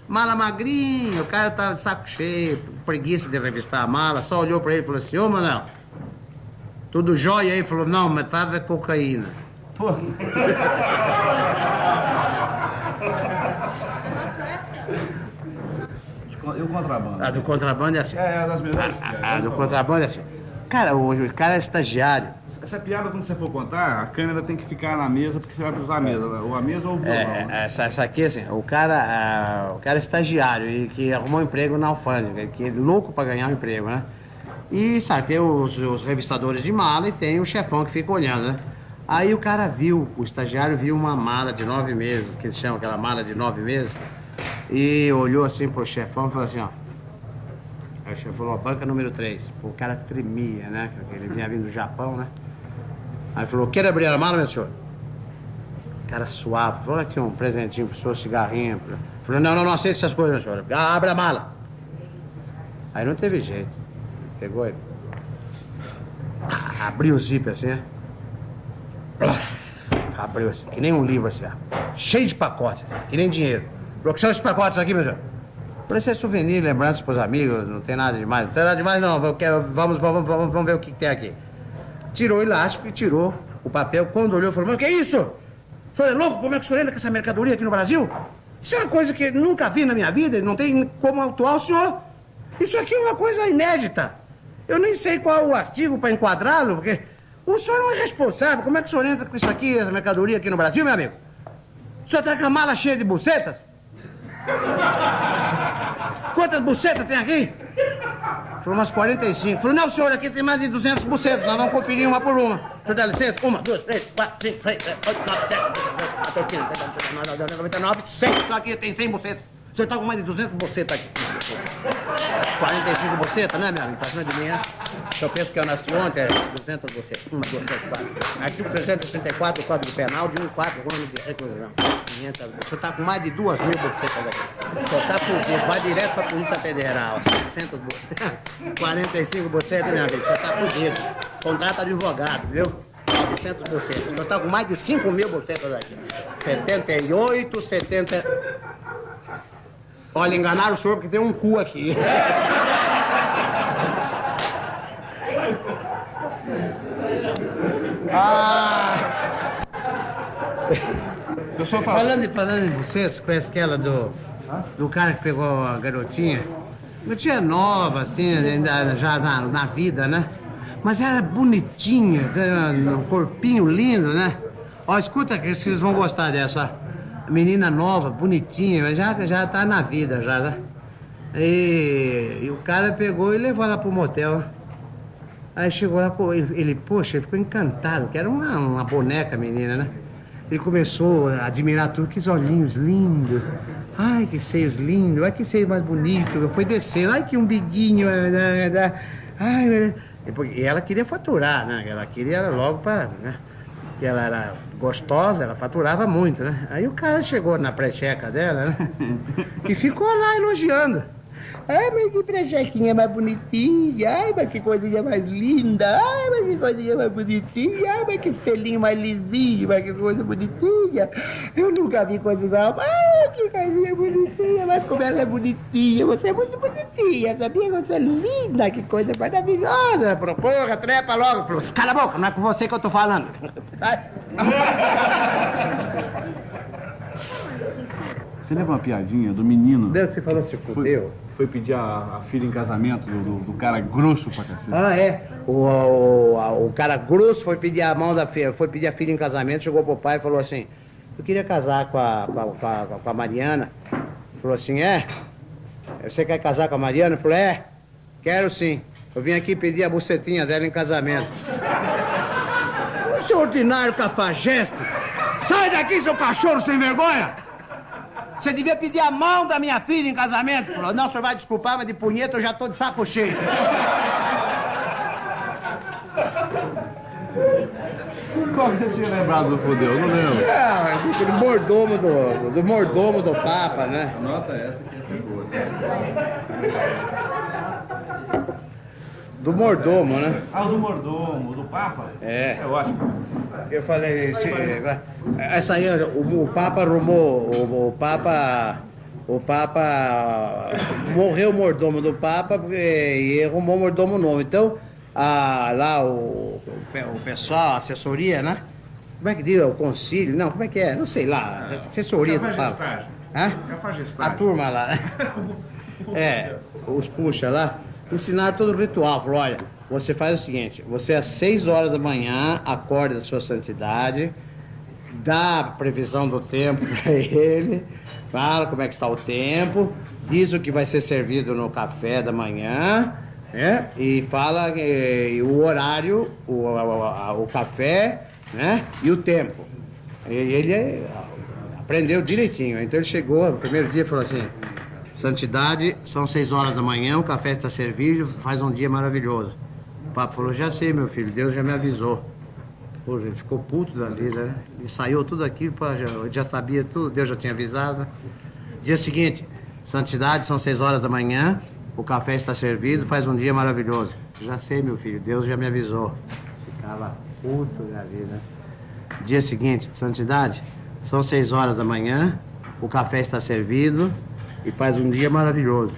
Mala magrinha, o cara tá de saco cheio, preguiça de revistar a mala, só olhou pra ele e falou assim, ô Manuel, tudo jóia aí? Falou, não, metade é cocaína. E o contrabando? A do contrabando é assim. É, é das melhores. A, a do contrabando é assim. Cara, o, o cara é estagiário. Essa piada, quando você for contar, a câmera tem que ficar na mesa, porque você vai usar a mesa, né? ou a mesa ou o violão. É, né? essa, essa aqui, assim, o cara, ah, o cara é estagiário e que arrumou um emprego na alfândega, que é louco pra ganhar um emprego, né? E, sabe, tem os, os revistadores de mala e tem o chefão que fica olhando, né? Aí o cara viu, o estagiário viu uma mala de nove meses, que eles chamam aquela mala de nove meses, e olhou assim pro chefão e falou assim, ó. Aí o chefe falou, banca número 3. O cara tremia, né? Ele vinha vindo do Japão, né? Aí falou, quer abrir a mala, meu senhor? Cara suave, falou aqui um presentinho pro senhor, cigarrinho. Falou, não, não, não aceito essas coisas, meu senhor. Abre a mala. Aí não teve jeito. Pegou ele. Abriu o zíper assim, né? Abriu assim, que nem um livro assim, ó. Cheio de pacotes, que nem dinheiro. Falou, que são esses pacotes aqui, meu senhor? Falei, isso é souvenir, lembrança pros amigos, não tem nada demais. Não tem nada demais, não. Vamos, vamos, vamos, vamos ver o que, tem aqui. Tirou o elástico e tirou o papel. Quando olhou, falou, mas o que é isso? O senhor é louco? Como é que o senhor anda com essa mercadoria aqui no Brasil? Isso é uma coisa que nunca vi na minha vida, não tem como autuar o senhor. Isso aqui é uma coisa inédita. Eu nem sei qual o artigo para enquadrá-lo, porque o senhor não é responsável. Como é que o senhor entra com isso aqui, essa mercadoria aqui no Brasil, meu amigo? O senhor tá com a mala cheia de bucetas? Quantas bucetas tem aqui? Falou, umas 45. Falou, não, senhor, aqui tem mais de 200 bucetas. Nós vamos conferir uma por uma. O senhor dá licença? Uma, duas, três, quatro, cinco, seis, sete, oito, nove, dez, até 15, 99, 100. Só aqui tem 100 bucetas. O senhor tá com mais de 200 bucetas aqui. 45 bucetas, né, meu amigo? Pra cima de mim, né? Eu penso que eu nasci ontem, é 200 bucetas. Uma, duas, três, quatro. Artigo 334 do Código Penal, de 1 4, o nome de reclusão. 500. O senhor tá com mais de 2 mil bucetas aqui. O senhor tá fudido, vai direto pra Polícia Federal. 700 bucetas. 45 bucetas, meu amigo, o senhor tá fudido. Contrata advogado, viu? 900 bucetas. O senhor tá com mais de 5 mil bucetas aqui. 78, 70... Olha, enganaram o senhor porque tem um cu aqui. ah! Eu só falo. Falando, falando em você, você conhece aquela do, do cara que pegou a garotinha? Garotinha nova, assim, ainda já na, na vida, né? Mas era bonitinha, tinha um corpinho lindo, né? Ó, escuta que vocês vão gostar dessa. Menina nova, bonitinha, já, já tá na vida, já, né? E, e o cara pegou e levou ela pro motel. Aí chegou lá, ele, poxa, ele ficou encantado, que era uma, uma boneca menina, né? Ele começou a admirar tudo, que olhinhos lindos. Ai, que seios lindos, ai, que seio mais bonito. Foi descendo, ai, que umbiguinho. eh, né, né. Ai, e ela queria faturar, né? Ela queria logo para, né? Que ela era gostosa, ela faturava muito, né? Aí o cara chegou na precheca dela, né? E ficou lá elogiando. Ai, mas que prechequinha mais bonitinha. Ai, mas que coisinha mais linda. Ai, mas que coisinha mais bonitinha. Ai, mas que espelhinho mais lisinho. Mas que coisa bonitinha. Eu nunca vi coisa igual. Ai, que coisinha bonitinha. Mas como ela é bonitinha. Você é muito bonitinha. Sabia? Você é linda. Que coisa maravilhosa. Porra, trepa logo. Falou, cala a boca, não é com você que eu tô falando. Você lembra uma piadinha do menino? Deus, você falou se fudeu. foi pedir a, a filha em casamento do, do- do cara grosso pra cacete. Ah, é. O, o, a- o cara grosso foi pedir a mão da filha, foi pedir a filha em casamento, chegou pro pai e falou assim, eu queria casar com a, com a, com a, com a Mariana. Falou assim, é? Você quer casar com a Mariana? Falei, é, quero sim. Eu vim aqui pedir a bucetinha dela em casamento. Seu ordinário cafajeste! Sai daqui, seu cachorro sem vergonha! Você devia pedir a mão da minha filha em casamento. Falou, não, o senhor vai desculpar, mas de punheta eu já tô de saco cheio. Que você tinha lembrado do fudeu? Eu Não lembro. É, aquele mordomo do, do mordomo do Papa, né? Nota essa que essa é boa. Do mordomo, né? Ah, o do mordomo, o do Papa? É. Isso é ótimo. Eu falei, esse, essa aí, o, o Papa arrumou, o, o Papa, o Papa morreu o mordomo do Papa porque, e arrumou um mordomo novo. Então, a, lá o, o, pe- o pessoal, a assessoria, né? Como é que diz? O concílio? Não, como é que é? Não sei lá. Assessoria do Papa. Hã? É a turma lá, né? É, os puxa lá, ensinaram todo o ritual. Falou, olha, você faz o seguinte, você às 6 horas da manhã acorda da sua santidade, dá a previsão do tempo para ele, fala como é que está o tempo, diz o que vai ser servido no café da manhã, né? E fala eh, o horário, o, a- o café, né? E o tempo. E ele eh, aprendeu direitinho. Então ele chegou, no primeiro dia, falou assim: Santidade, são seis horas da manhã, o café está servido, faz um dia maravilhoso. O Papa falou: Já sei, meu filho, Deus já me avisou. Pô, gente, ficou puto da vida, né? E saiu tudo aquilo, pá, já, já sabia tudo, Deus já tinha avisado. Dia seguinte, Santidade, são seis horas da manhã, o café está servido, faz um dia maravilhoso. Já sei, meu filho, Deus já me avisou. Ficava puto da vida. Dia seguinte, Santidade, são seis horas da manhã, o café está servido e faz um dia maravilhoso.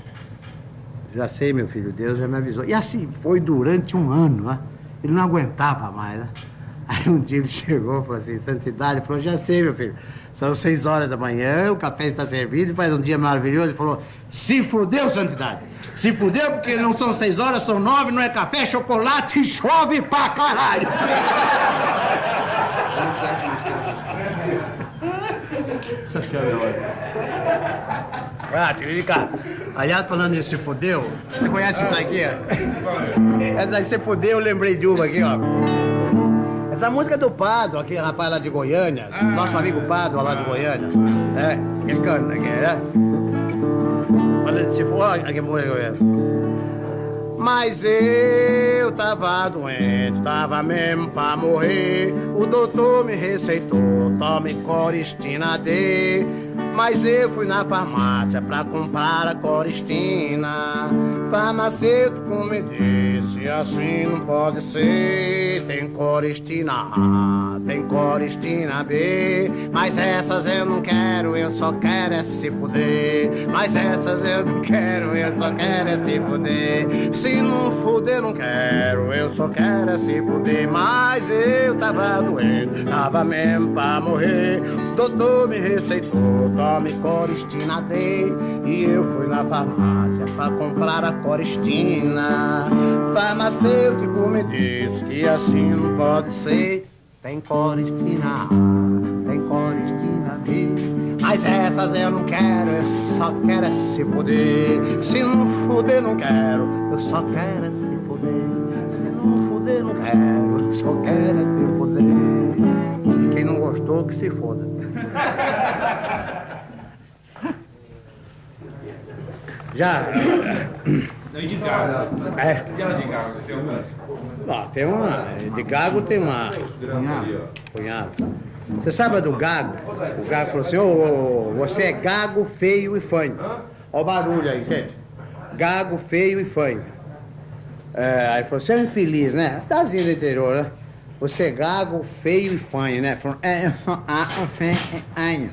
Já sei, meu filho, Deus já me avisou. E assim foi durante um ano, né? Ele não aguentava mais, né? Aí um dia ele chegou e falou assim, Santidade, falou, já sei, meu filho. São seis horas da manhã, o café está servido, faz um dia maravilhoso. Ele falou, se fudeu, Santidade. Se fudeu porque não são seis horas, são nove, não é café, é chocolate chove pra caralho. Essa piada é ótima. Ah, Tiririca, aliás, falando em se fudeu, você conhece isso aqui? Essa aí, se fudeu, eu lembrei de uma aqui, ó. Essa música é do Pado, aquele rapaz lá de Goiânia, nosso amigo Pado lá de Goiânia. É, ele canta aqui, né? Olha, se for, olha que música é. Mas eu tava doente, tava mesmo pra morrer. O doutor me receitou, tome Coristina D. Mas eu fui na farmácia pra comprar a Coristina. Farmacêutico me disse, assim não pode ser. Tem Coristina A, tem Coristina B. Mas essas eu não quero, eu só quero é se fuder. Mas essas eu não quero, eu só quero é se fuder. Se não fuder, não quero, eu só quero é se fuder. Mas eu tava doente, tava mesmo pra morrer. Doutor me receitou, tome Coristina D. E eu fui na farmácia pra comprar a Coristina. Farmacêutico me disse que assim não pode ser. Tem Coristina A, tem Coristina B. Mas essas eu não quero, eu só quero é se fuder. Se não fuder, não quero, eu só quero é se fuder. Se não fuder, não quero, eu só quero é se fuder. Quem não gostou, que se foda. Já. Não, e de gago. É. E ela de gago? Tem uma. De gago tem uma. Cunhado. Você sabe a do gago? O gago falou assim: ô, você é gago, feio e fanho. Ó o barulho aí, gente. Gago, feio e fanho. É, aí falou: você é um infeliz, né? Cidadezinha do interior, né? Você é gago, feio e fanho, né? É, eu sou a, o feio e fanho.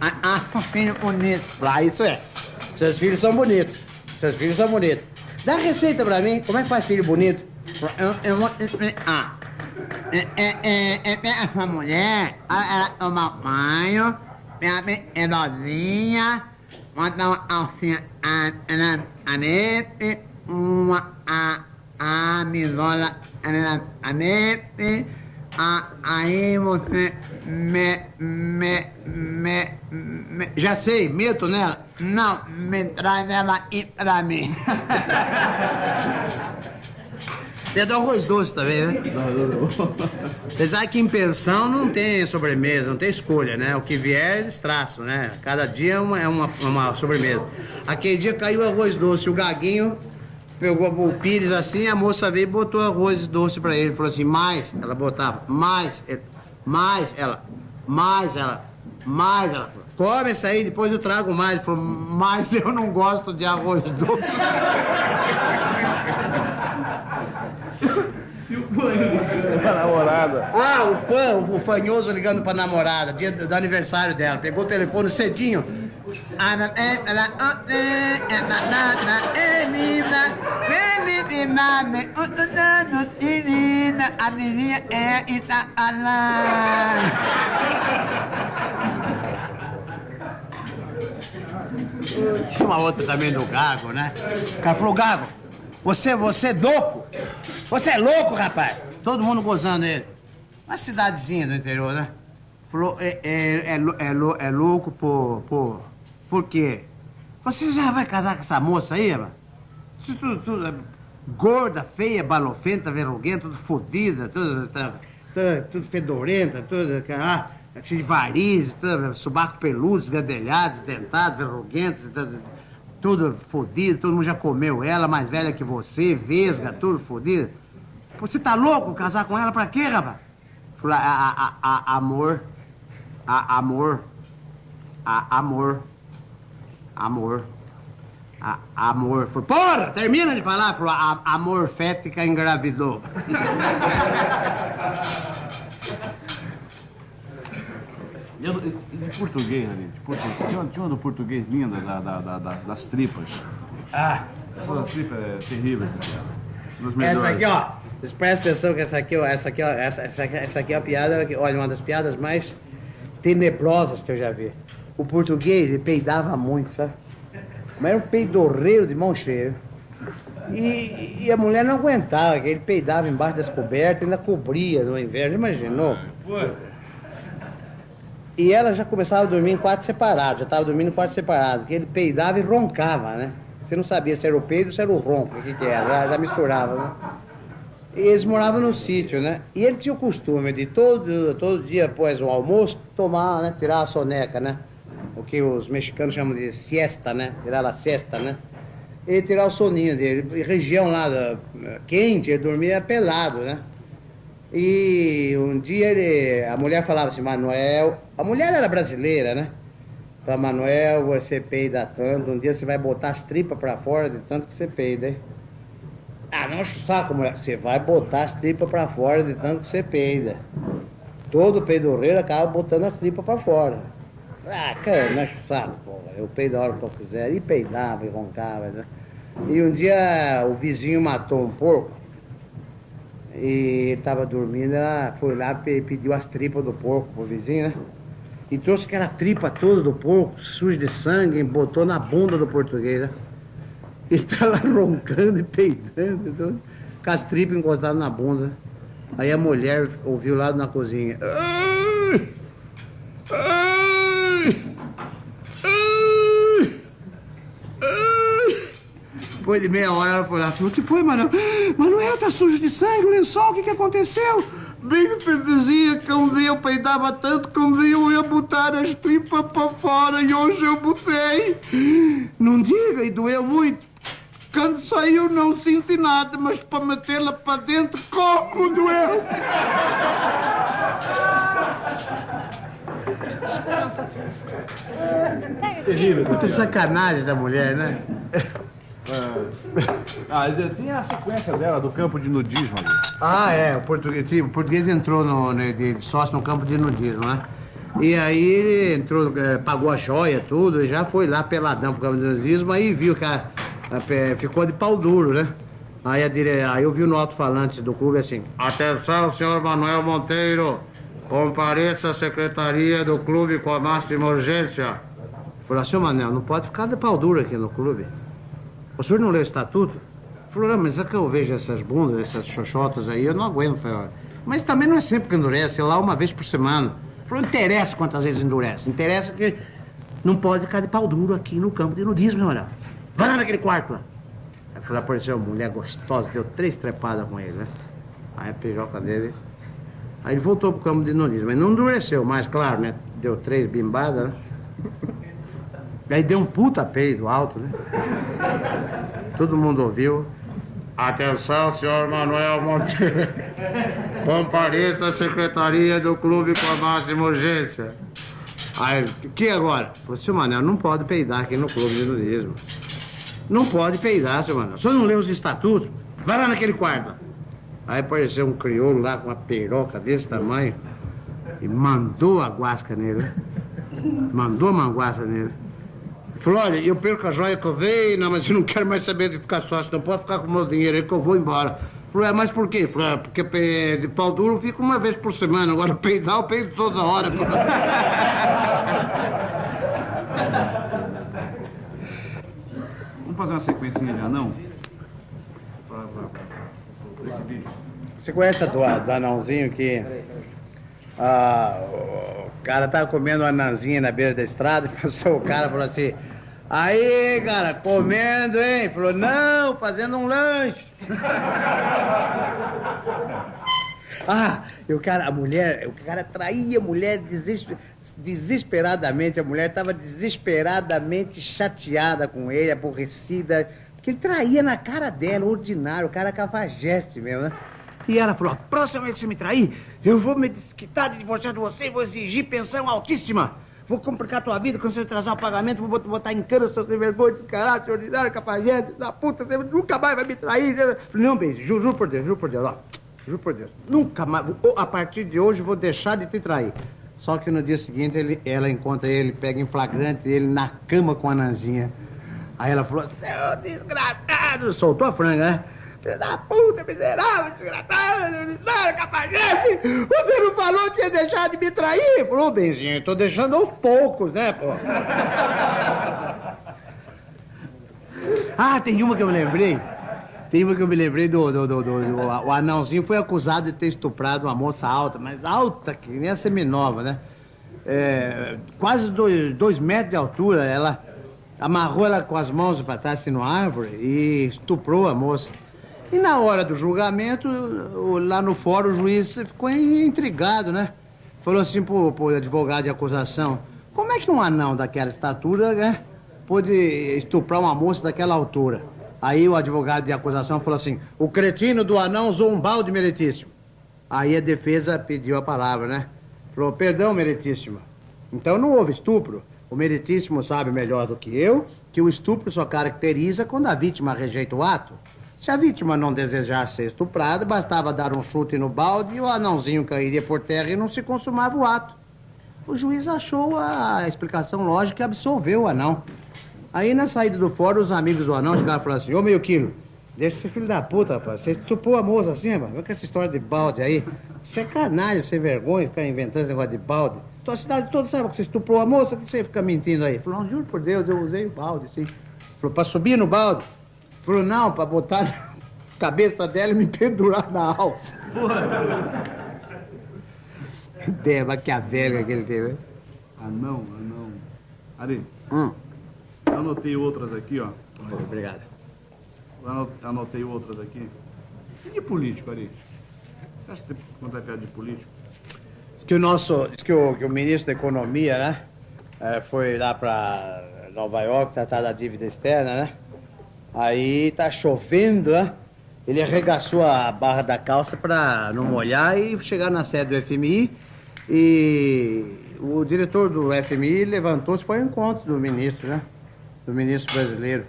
A, a, o filho bonito. Lá, isso é. Seus filhos são bonitos. Seus filhos são bonitos. Dá receita pra mim, como é que faz filho bonito? Eu, eu vou explicar. É, é, é, é, é, essa mulher, ela, toma banho, é novinha, bota uma alcinha a, a, a nete, uma a, a misola a, aí você me, me, me, me, já sei, meto nela? Não, me traz ela aí pra mim. Tem do arroz doce também, né? Apesar que em pensão não tem sobremesa, não tem escolha, né? O que vier, eles traçam, né? Cada dia é uma, é uma, uma sobremesa. Aquele dia caiu arroz doce, o gaguinho pegou o pires assim, a moça veio e botou arroz doce pra ele. Falou assim, mais, ela botava, mais, ele, mais, ela, mais, ela, mais, ela. falou, Come essa aí, depois eu trago mais. Ele falou, mas eu não gosto de arroz doce. A namorada. Ah, o fã, o fanhoso ligando pra namorada, dia do, do aniversário dela. Pegou o telefone cedinho. A menina é Itaalã. Tinha uma outra também do Gago, né? O cara falou, Gago, você, você é louco? Você é louco, rapaz? Todo mundo gozando ele. Uma cidadezinha do interior, né? Falou, é, é, é, é, é louco por, por... Por quê? Você já vai casar com essa moça aí, mano? Tudo, tudo, é gorda, feia, balofenta, verruguenta, tudo fodida, tudo, tudo, tudo fedorenta, tudo, ah, de varizes, subaco peludo, esgadelhado, dentado, verruguento, tudo, tudo fodido, todo mundo já comeu ela, mais velha que você, vesga, tudo fodido. Você tá louco casar com ela pra quê, rapaz? Falei, a, a, a- amor, a, amor, a, amor, amor, a, amor. Porra, termina de falar. Falou, a, amor fética engravidou. Eu- de português ali, de português. Tinha, uma- tinha uma do português linda, da, da- da- da- das tripas. Ah, Essas das tripas é terríveis. Dos essa aqui, ó. Prestem atenção que essa aqui, ó, essa aqui, ó, essa, essa, aqui- é a piada, olha, uma das piadas mais tenebrosas que eu já vi. O português, ele peidava muito, sabe? Mas era um peidorreiro de mão cheia. E, e a mulher não aguentava, ele peidava embaixo das cobertas, ainda cobria no inverno, imaginou? E ela já começava a dormir em quarto separado, já estava dormindo em quarto separado, que ele peidava e roncava, né? Você não sabia se era o peido ou se era o ronco, o que, que era, já, já misturava, né? E eles moravam no sítio, né? E ele tinha o costume de todo, todo dia após o almoço tomar, né? Tirar a soneca, né? O que os mexicanos chamam de siesta, né? Tirar a siesta, né? E tirar o soninho dele. Região lá da, quente, ele dormia pelado, né? E um dia ele, a mulher falava assim, Manuel, a mulher era brasileira, né? Pra Manuel, você peida tanto, um dia você vai botar as tripas pra fora de tanto que você peida, hein? Ah, não saco, mulher. Você vai botar as tripas pra fora de tanto que você peida. Todo peidorreiro acaba botando as tripas pra fora. Ah, cara, não enche o saco, porra. Eu peido a hora que eu quiser. E peidava e roncava, né? E um dia o vizinho matou um porco. E ele tava dormindo, ela foi lá e pediu as tripas do porco pro vizinho, né? E trouxe aquela tripa toda do porco, suja de sangue, e botou na bunda do português, né? E lá roncando e peidando, tudo, com as tripas encostadas na bunda. Aí a mulher ouviu lá na cozinha. Ai! Ai! Ai! Ai! Depois de meia hora ela foi lá e falou, o que foi, Manuel? Manuel, tá sujo de sangue, o lençol, o que que aconteceu? Bem, Fedezinha, que um dia eu peidava tanto que um dia eu ia botar as tripas pra fora e hoje eu botei. Não diga, e doeu muito. Quando saiu não senti nada, mas para metê-la para dentro, como doeu! Puta sacanagem da mulher, né? Ah, tem a sequência dela do campo de nudismo ali. Ah, é, o português, o português entrou no, né, de, sócio no campo de nudismo, né? E aí ele entrou, eh, pagou a joia, tudo, e já foi lá peladão pro campo de nudismo, aí viu que a, a ficou de pau duro, né? Aí, a dire... aí eu vi no alto-falante do clube assim, atenção, senhor Manuel Monteiro, compareça à secretaria do clube com a máxima urgência. Falei, senhor Manuel, não pode ficar de pau duro aqui no clube. O senhor não leu o estatuto? Falou, não, mas é que eu vejo essas bundas, essas xoxotas aí, eu não aguento. Falei, Mas também não é sempre que endurece, é lá uma vez por semana. Falou, não interessa quantas vezes endurece, interessa que não pode ficar de pau duro aqui no campo de nudismo, meu olhar. Vai lá naquele quarto lá. Aí falou, apareceu uma mulher gostosa, deu três trepadas com ele, né? Aí a piroca dele. Aí ele voltou pro campo de nudismo, mas não endureceu mais, claro, né? Deu três bimbadas, né? Aí deu um puta peido alto, né? Todo mundo ouviu. Atenção, senhor Manuel Monteiro. Compareça à secretaria do clube com a máxima urgência. Aí, o que agora? Falei, senhor Manuel, não pode peidar aqui no clube de nudismo. Não pode peidar, senhor Manuel. O senhor não leu os estatutos? Vai lá naquele quarto. Aí apareceu um crioulo lá com uma peroca desse tamanho e mandou a guasca nele. né? Mandou a manguaça nele. Falou, olha, eu perco a joia que eu veio, não, mas eu não quero mais saber de ficar sócio, não pode ficar com o meu dinheiro aí que eu vou embora. Falou, é, mas por quê? Falou, é, porque de pau duro eu fico uma vez por semana, agora peidar eu peido toda hora. Vamos fazer uma sequencinha de anão? Esse vídeo. Você conhece a do, do anãozinho que ah, o cara tava comendo uma anãzinha na beira da estrada, passou o cara e falou assim, aí, cara, comendo, hein? Falou, não, fazendo um lanche. Ah, e o cara, a mulher, o cara traía a mulher desesper- desesperadamente, a mulher estava desesperadamente chateada com ele, aborrecida, porque ele traía na cara dela, ordinário, o cara cafajeste mesmo, né? E ela falou, a próxima vez que você me trair, eu vou me desquitar de divorciar de você, vou exigir pensão altíssima. Vou complicar tua vida, quando você atrasar o pagamento, vou bot- botar em cana, seu sem vergonha, descarado, seu ordinário, cafajeste, da puta, você nunca mais vai me trair. Falei, não, beijo, juro, juro por Deus, juro por Deus, ó. Juro por Deus. Nunca mais. A partir de hoje vou deixar de te trair. Só que no dia seguinte ele, ela encontra ele, pega em flagrante ele na cama com a Nanzinha. Aí ela falou: Seu desgraçado! Soltou a franga, né? Filho da puta, miserável, desgraçado, ordinário, cafajeste! Você não falou que ia deixar de me trair? Falou, benzinho, tô deixando aos poucos, né, pô? ah, tem uma que eu me lembrei. Tem uma que eu me lembrei do, do, do, do- do- O anãozinho foi acusado de ter estuprado uma moça alta, mas alta, que nem a seminova, né? É, quase dois, dois metros de altura. Ela amarrou ela com as mãos para trás assim, numa árvore e estuprou a moça. E na hora do julgamento, lá no fórum, o juiz ficou intrigado, né? Falou assim pro, pro advogado de acusação: como é que um anão daquela estatura, né, pôde estuprar uma moça daquela altura? Aí o advogado de acusação falou assim: o cretino do anão usou um balde meritíssimo. Aí a defesa pediu a palavra, né? Falou: perdão, meritíssimo. Então não houve estupro. O meritíssimo sabe melhor do que eu que o estupro só caracteriza quando a vítima rejeita o ato. Se a vítima não desejasse ser estuprada, bastava dar um chute no balde e o anãozinho cairia por terra e não se consumava o ato. O juiz achou a explicação lógica e absolveu o anão. Aí na saída do fórum, os amigos do anão chegaram e falaram assim, ô meio quilo, deixa esse filho da puta, rapaz. Você estuprou a moça assim, rapaz. Olha essa história de balde aí. Você é canalha, sem vergonha, ficar inventando esse negócio de balde. Tua cidade toda sabe que você estuprou a moça, por que você fica mentindo aí? Falou, não, juro por Deus, eu usei o balde, sim. Falou, pra subir no balde? Falou, não, pra botar na cabeça dela e me pendurar na alça. Ideia maquiavélica que ele teve. hein? Anão, anão. Ari, Hum. eu anotei outras aqui, ó. Obrigado. Eu ano- Anotei outras aqui. E de político, Ari? Você acha que tem que contar piada de político? Diz que o nosso, diz que o, que o ministro da Economia, né, eh, foi lá para Nova York tratar da dívida externa, né? Aí tá chovendo, né? Ele arregaçou a barra da calça pra não molhar e chegar na sede do FMI. E o diretor do FMI levantou-se, foi ao encontro do ministro, né? Do ministro brasileiro.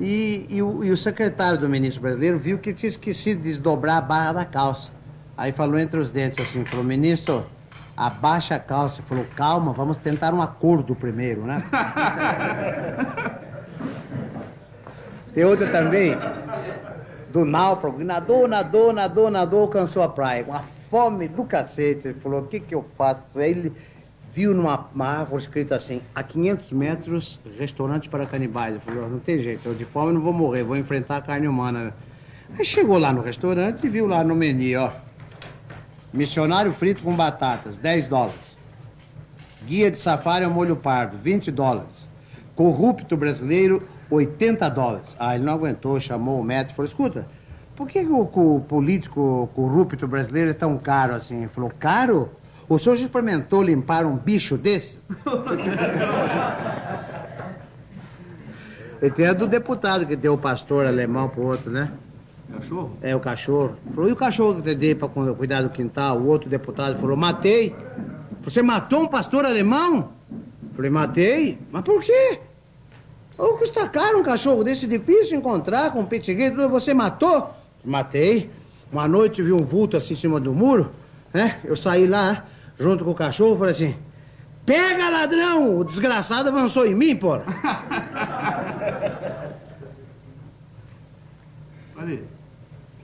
E, e o, e o secretário do ministro brasileiro viu que tinha esquecido de desdobrar a barra da calça. Aí falou entre os dentes assim, falou, ministro, abaixa a calça. Falou, calma, vamos tentar um acordo primeiro, né? Tem outra também, do náufrago, nadou, nadou, nadou, nadou, alcançou a praia. Com a fome do cacete, ele falou, o que que eu faço? Aí ele viu numa uma árvore escrito assim, a 500 metros, restaurante para canibais. Ele falou, não tem jeito, eu de fome não vou morrer, vou enfrentar a carne humana. Aí chegou lá no restaurante e viu lá no menu, ó, missionário frito com batatas, 10 dólares. Guia de safari ao molho pardo, 20 dólares. Corrupto brasileiro, 80 dólares. Ah, ele não aguentou, chamou o médico e falou, escuta, por que o, o político corrupto brasileiro é tão caro assim? Ele falou, caro? O senhor já experimentou limpar um bicho desse? e tem a do deputado que deu o pastor alemão pro outro, né? Cachorro? É, o cachorro. Falou, e o cachorro que eu dei pra cu- cuidar do quintal? O outro deputado falou, matei. Você matou um pastor alemão? Falei, matei. Mas por quê? Ô, custa caro um cachorro desse, difícil encontrar com petigueiro. Você matou? Matei. Uma noite vi um vulto assim em cima do muro, né? Eu saí lá, junto com o cachorro, falei assim, pega ladrão! O desgraçado avançou em mim, porra. Ali.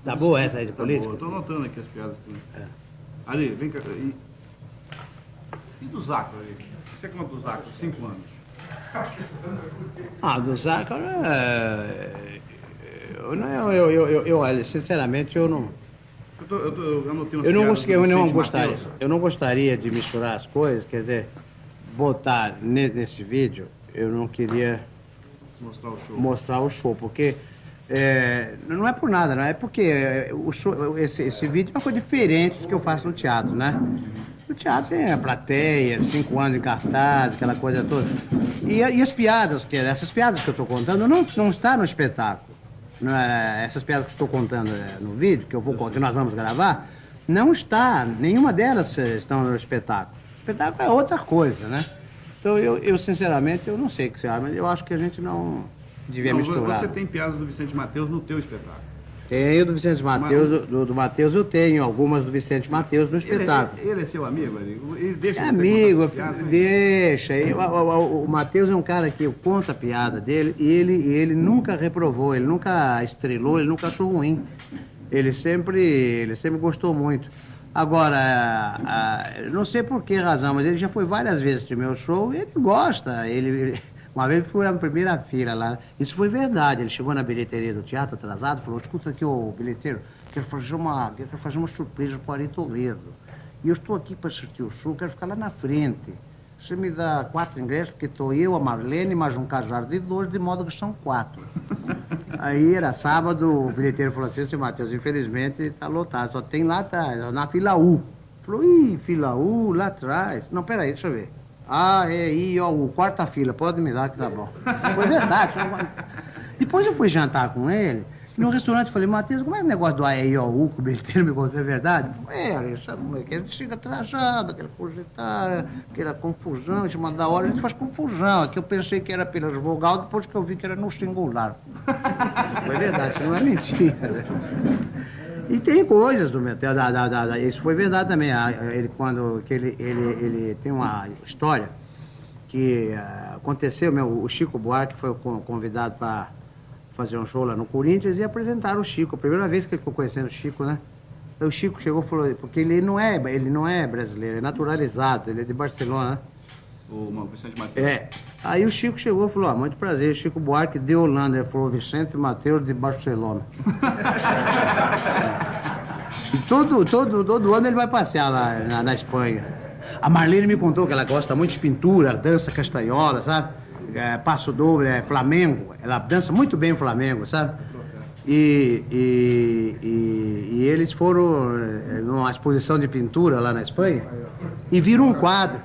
Tá boa essa aí de Tá política? boa, eu tô anotando aqui as piadas. Aqui. Ali, vem cá. E, e do Zaco ali? Você conta do Zaco, cinco anos. Ah, do Zaca, é... eu, não, eu, eu, eu, eu, olha, sinceramente, eu não, Eu, tô, eu, tô, eu não, eu não gostaria, Mateus. eu não gostaria de misturar as coisas, quer dizer, botar ne- nesse vídeo, eu não queria Mostrar o show. mostrar o show, porque é, não é por nada, não é porque é, o show, esse, esse vídeo é uma coisa diferente do que eu faço no teatro, né? No teatro tem a plateia, cinco anos em cartaz, aquela coisa toda. E, e as piadas, que essas piadas que eu estou contando, não, não está no espetáculo. Não é- essas piadas que estou contando é, no vídeo, que, eu vou, que nós vamos gravar, não está, nenhuma delas eh, estão no espetáculo. O espetáculo é outra coisa, né? Então, eu, eu sinceramente, eu não sei o que você acha, mas eu acho que a gente não devia Não, misturar. você tem piadas do Vicente Mateus no teu espetáculo. Tenho do Vicente Mateus, do, do, do Mateus eu tenho algumas do Vicente Mateus no espetáculo. Ele, ele é seu amigo? Ele deixa É amigo, né? deixa. E O, o- o- o Matheus é um cara que eu conto a piada dele e ele, e ele nunca reprovou, ele nunca estrelou, ele nunca achou ruim. Ele sempre, ele sempre gostou muito. Agora, eu não sei por que razão, mas ele já foi várias vezes de meu show e ele gosta. Ele- uma vez foi na primeira fila lá. Isso foi verdade. Ele chegou na bilheteria do teatro atrasado e falou: escuta aqui, ô bilheteiro, quero fazer uma, quero fazer uma surpresa para o Ari Toledo. E eu estou aqui para assistir o show, quero ficar lá na frente. Você me dá quatro ingressos, porque estou eu, a Marlene, mais um casal de dois, de modo que são quatro. Aí era sábado, o bilheteiro falou assim, seu Matheus, infelizmente está lotado, só tem lá atrás, na fila U. Falou, ih, fila U, lá atrás. Não, peraí, deixa eu ver. Ah, é, I, ó, U, quarta fila, pode me dar que tá bom. Foi verdade. Depois eu fui jantar com ele, e no restaurante falei, Matheus, como é o negócio do AEIOU que o bilheteiro me contou, é verdade? Ele é, sabe como é que é? Gente chega atrasado, aquela projetada, aquela confusão, em cima da hora, a gente faz confusão. Aqui eu pensei que era pelas vogal, depois que eu vi que era no singular. Foi verdade, isso não é mentira. E tem coisas do Metel, da, da, da- isso foi verdade também. Ele, quando, que ele, ele, ele tem uma história que ah, aconteceu, meu, o Chico Buarque foi con- convidado para fazer um show lá no Corinthians e apresentaram o Chico. A primeira vez que ele ficou conhecendo o Chico, né? Aí o Chico chegou e falou, porque ele não é, ele não é brasileiro, é naturalizado, ele é de Barcelona, né? O Ma- Vicente Mateus. É. Aí o Chico chegou e falou, ah, muito prazer, Chico Buarque de Holanda. Ele falou, Vicente Mateus de Barcelona. e todo, todo, todo ano ele vai passear lá na, na Espanha. A Marlene me contou que ela gosta muito de pintura, dança castanhola, sabe? É, passo doble, é Flamengo. Ela dança muito bem o Flamengo, sabe? E, e, e, e eles foram eh, numa exposição de pintura lá na Espanha e viram um quadro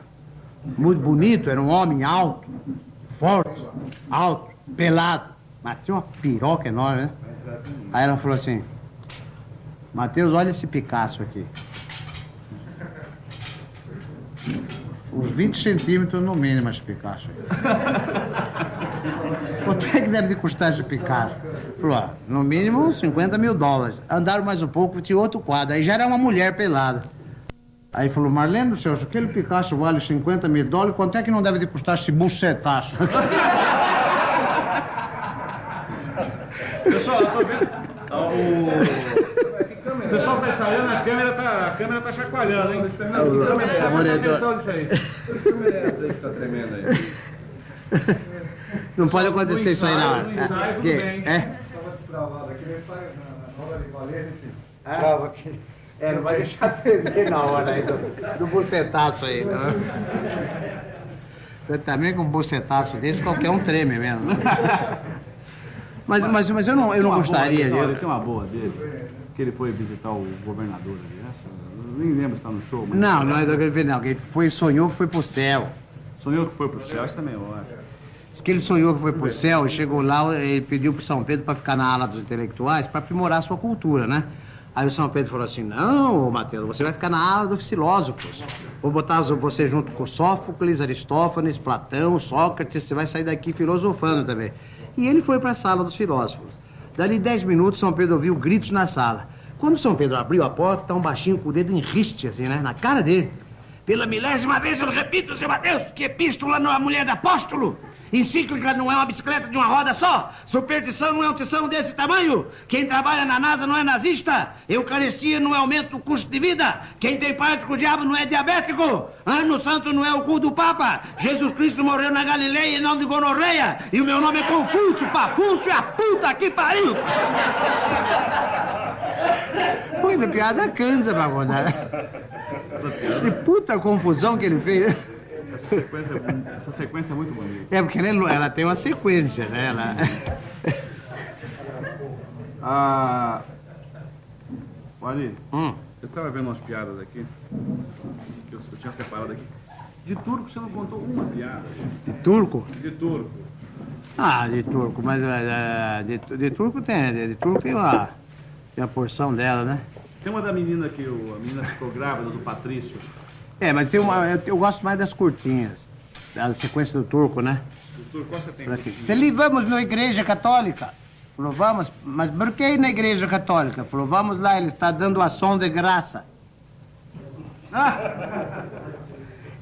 muito bonito, era um homem alto, forte, alto, pelado. Mas tinha uma piroca enorme, né? Aí ela falou assim, Matheus, olha esse Picasso aqui. Uns 20 centímetros no mínimo esse Picasso. Quanto é que deve de custar esse Picasso? Falou, ó, no mínimo uns 50 mil dólares. Andaram mais um pouco, tinha outro quadro. Aí já era uma mulher pelada. Aí falou, Marlene do céu, se aquele Picasso vale 50 mil dólares, quanto é que não deve de custar esse bucetaço? Pessoal, eu tô vendo. Ah, O... pessoal tá ensaiando, a câmera tá, a câmera tá chacoalhando, hein? Presta monitor. atenção nisso aí. essa aí que tá tremendo aí. Não pode acontecer isso aí na hora. No ensaio, tudo Que- bem. É? Tava destravado aqui, ele sai na hora de valer, enfim. Trava aqui. É, não vai deixar tremer na hora aí do, do bucetaço aí. Não. Eu também com um bucetaço desse, qualquer um treme mesmo. Mas, mas, mas eu não, eu não gostaria. Boa, Tem uma boa dele, que ele foi visitar o governador ali. Essa, eu nem lembro se tá no show, mas. Não, não é não. que Ele foi, sonhou que foi pro céu. Sonhou que foi pro céu, isso também eu acho. Diz que ele sonhou que foi pro céu e chegou lá, ele pediu pro São Pedro para ficar na ala dos intelectuais para aprimorar a sua cultura, né? Aí o São Pedro falou assim: Não, Mateus, você vai ficar na ala dos filósofos. Vou botar você junto com Sófocles, Aristófanes, Platão, Sócrates, você vai sair daqui filosofando também. E ele foi para a sala dos filósofos. Dali dez minutos, São Pedro ouviu gritos na sala. Quando São Pedro abriu a porta, tá um baixinho com o dedo em riste, assim, né? Na cara dele. Pela milésima vez eu repito, seu Mateus, que epístola não é mulher de apóstolo. Encíclica não é uma bicicleta de uma roda só. Superstição não é um tição desse tamanho. Quem trabalha na NASA não é nazista. Eucaristia não é aumento do custo de vida. Quem tem parte com o diabo não é diabético. Ano Santo não é o cu do Papa. Jesus Cristo morreu na Galileia e não de gonorreia. E o meu nome é Confúcio, Pafúcio e a puta que pariu. Pois é, piada cansa, Pavona. Que puta confusão que ele fez. Essa sequência, essa sequência é muito bonita. É, porque ela, é ela tem uma sequência, né? Ela... Ah. Olha, Hum. eu tava vendo umas piadas aqui, que eu, eu tinha separado aqui. De turco você não contou uma piada. De turco? De turco. Ah, de turco, mas é, de, de turco tem, de, de turco tem uma, tem a porção dela, né? Tem uma da menina que o, a menina ficou grávida do Patrício. É, mas tem uma, eu, eu gosto mais das curtinhas, da sequência do turco, né? Do turco, qual você tem? Assim, Feliz, vamos na igreja católica. Falou, vamos, mas por que ir na igreja católica? Falou, vamos lá, ele está dando ação de graça. Ah!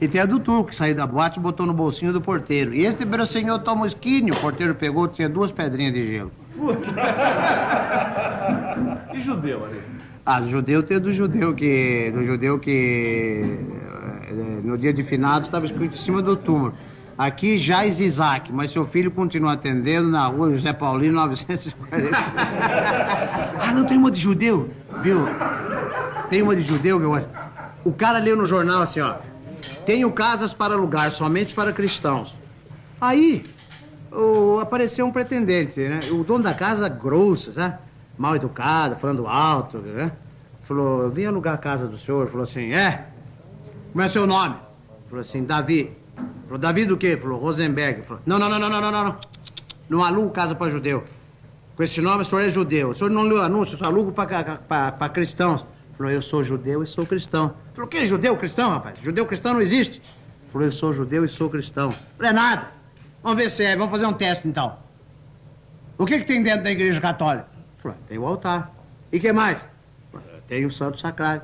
E tem a do turco, que saiu da boate e botou no bolsinho do porteiro. E este senhor toma esquinho. O porteiro pegou, tinha duas pedrinhas de gelo. E judeu ali? Ah, judeu tem do judeu que. Do judeu que. eh, No dia de finados estava escrito em cima do túmulo. Aqui Jais Isaac, mas seu filho continua atendendo na rua José Paulino 940. ah, não tem uma de judeu? Viu? Tem uma de judeu que eu acho. O cara leu no jornal assim, ó. Tenho casas para alugar somente para cristãos. Aí o- apareceu um pretendente, né? O dono da casa, grosso, sabe? mal educado falando alto, né? Falou, vim alugar a casa do senhor. Falou assim, é? Como é seu nome? Falou assim, Davi. Falou, Davi do quê? Falou, Rosenberg. Falou, não, não, não, não, não, não, não. Não alugo casa para judeu. Com esse nome, o senhor é judeu. O senhor não leu anúncio, só alugo para cristãos. Falou, eu sou judeu e sou cristão. Falou, que judeu cristão, rapaz? Judeu cristão não existe. Falou, eu sou judeu e sou cristão. Falou, é nada. Vamos ver se é, vamos fazer um teste então. O que, que tem dentro da igreja católica? Falou, tem o altar. E que mais? Falou, tem o santo sacrário.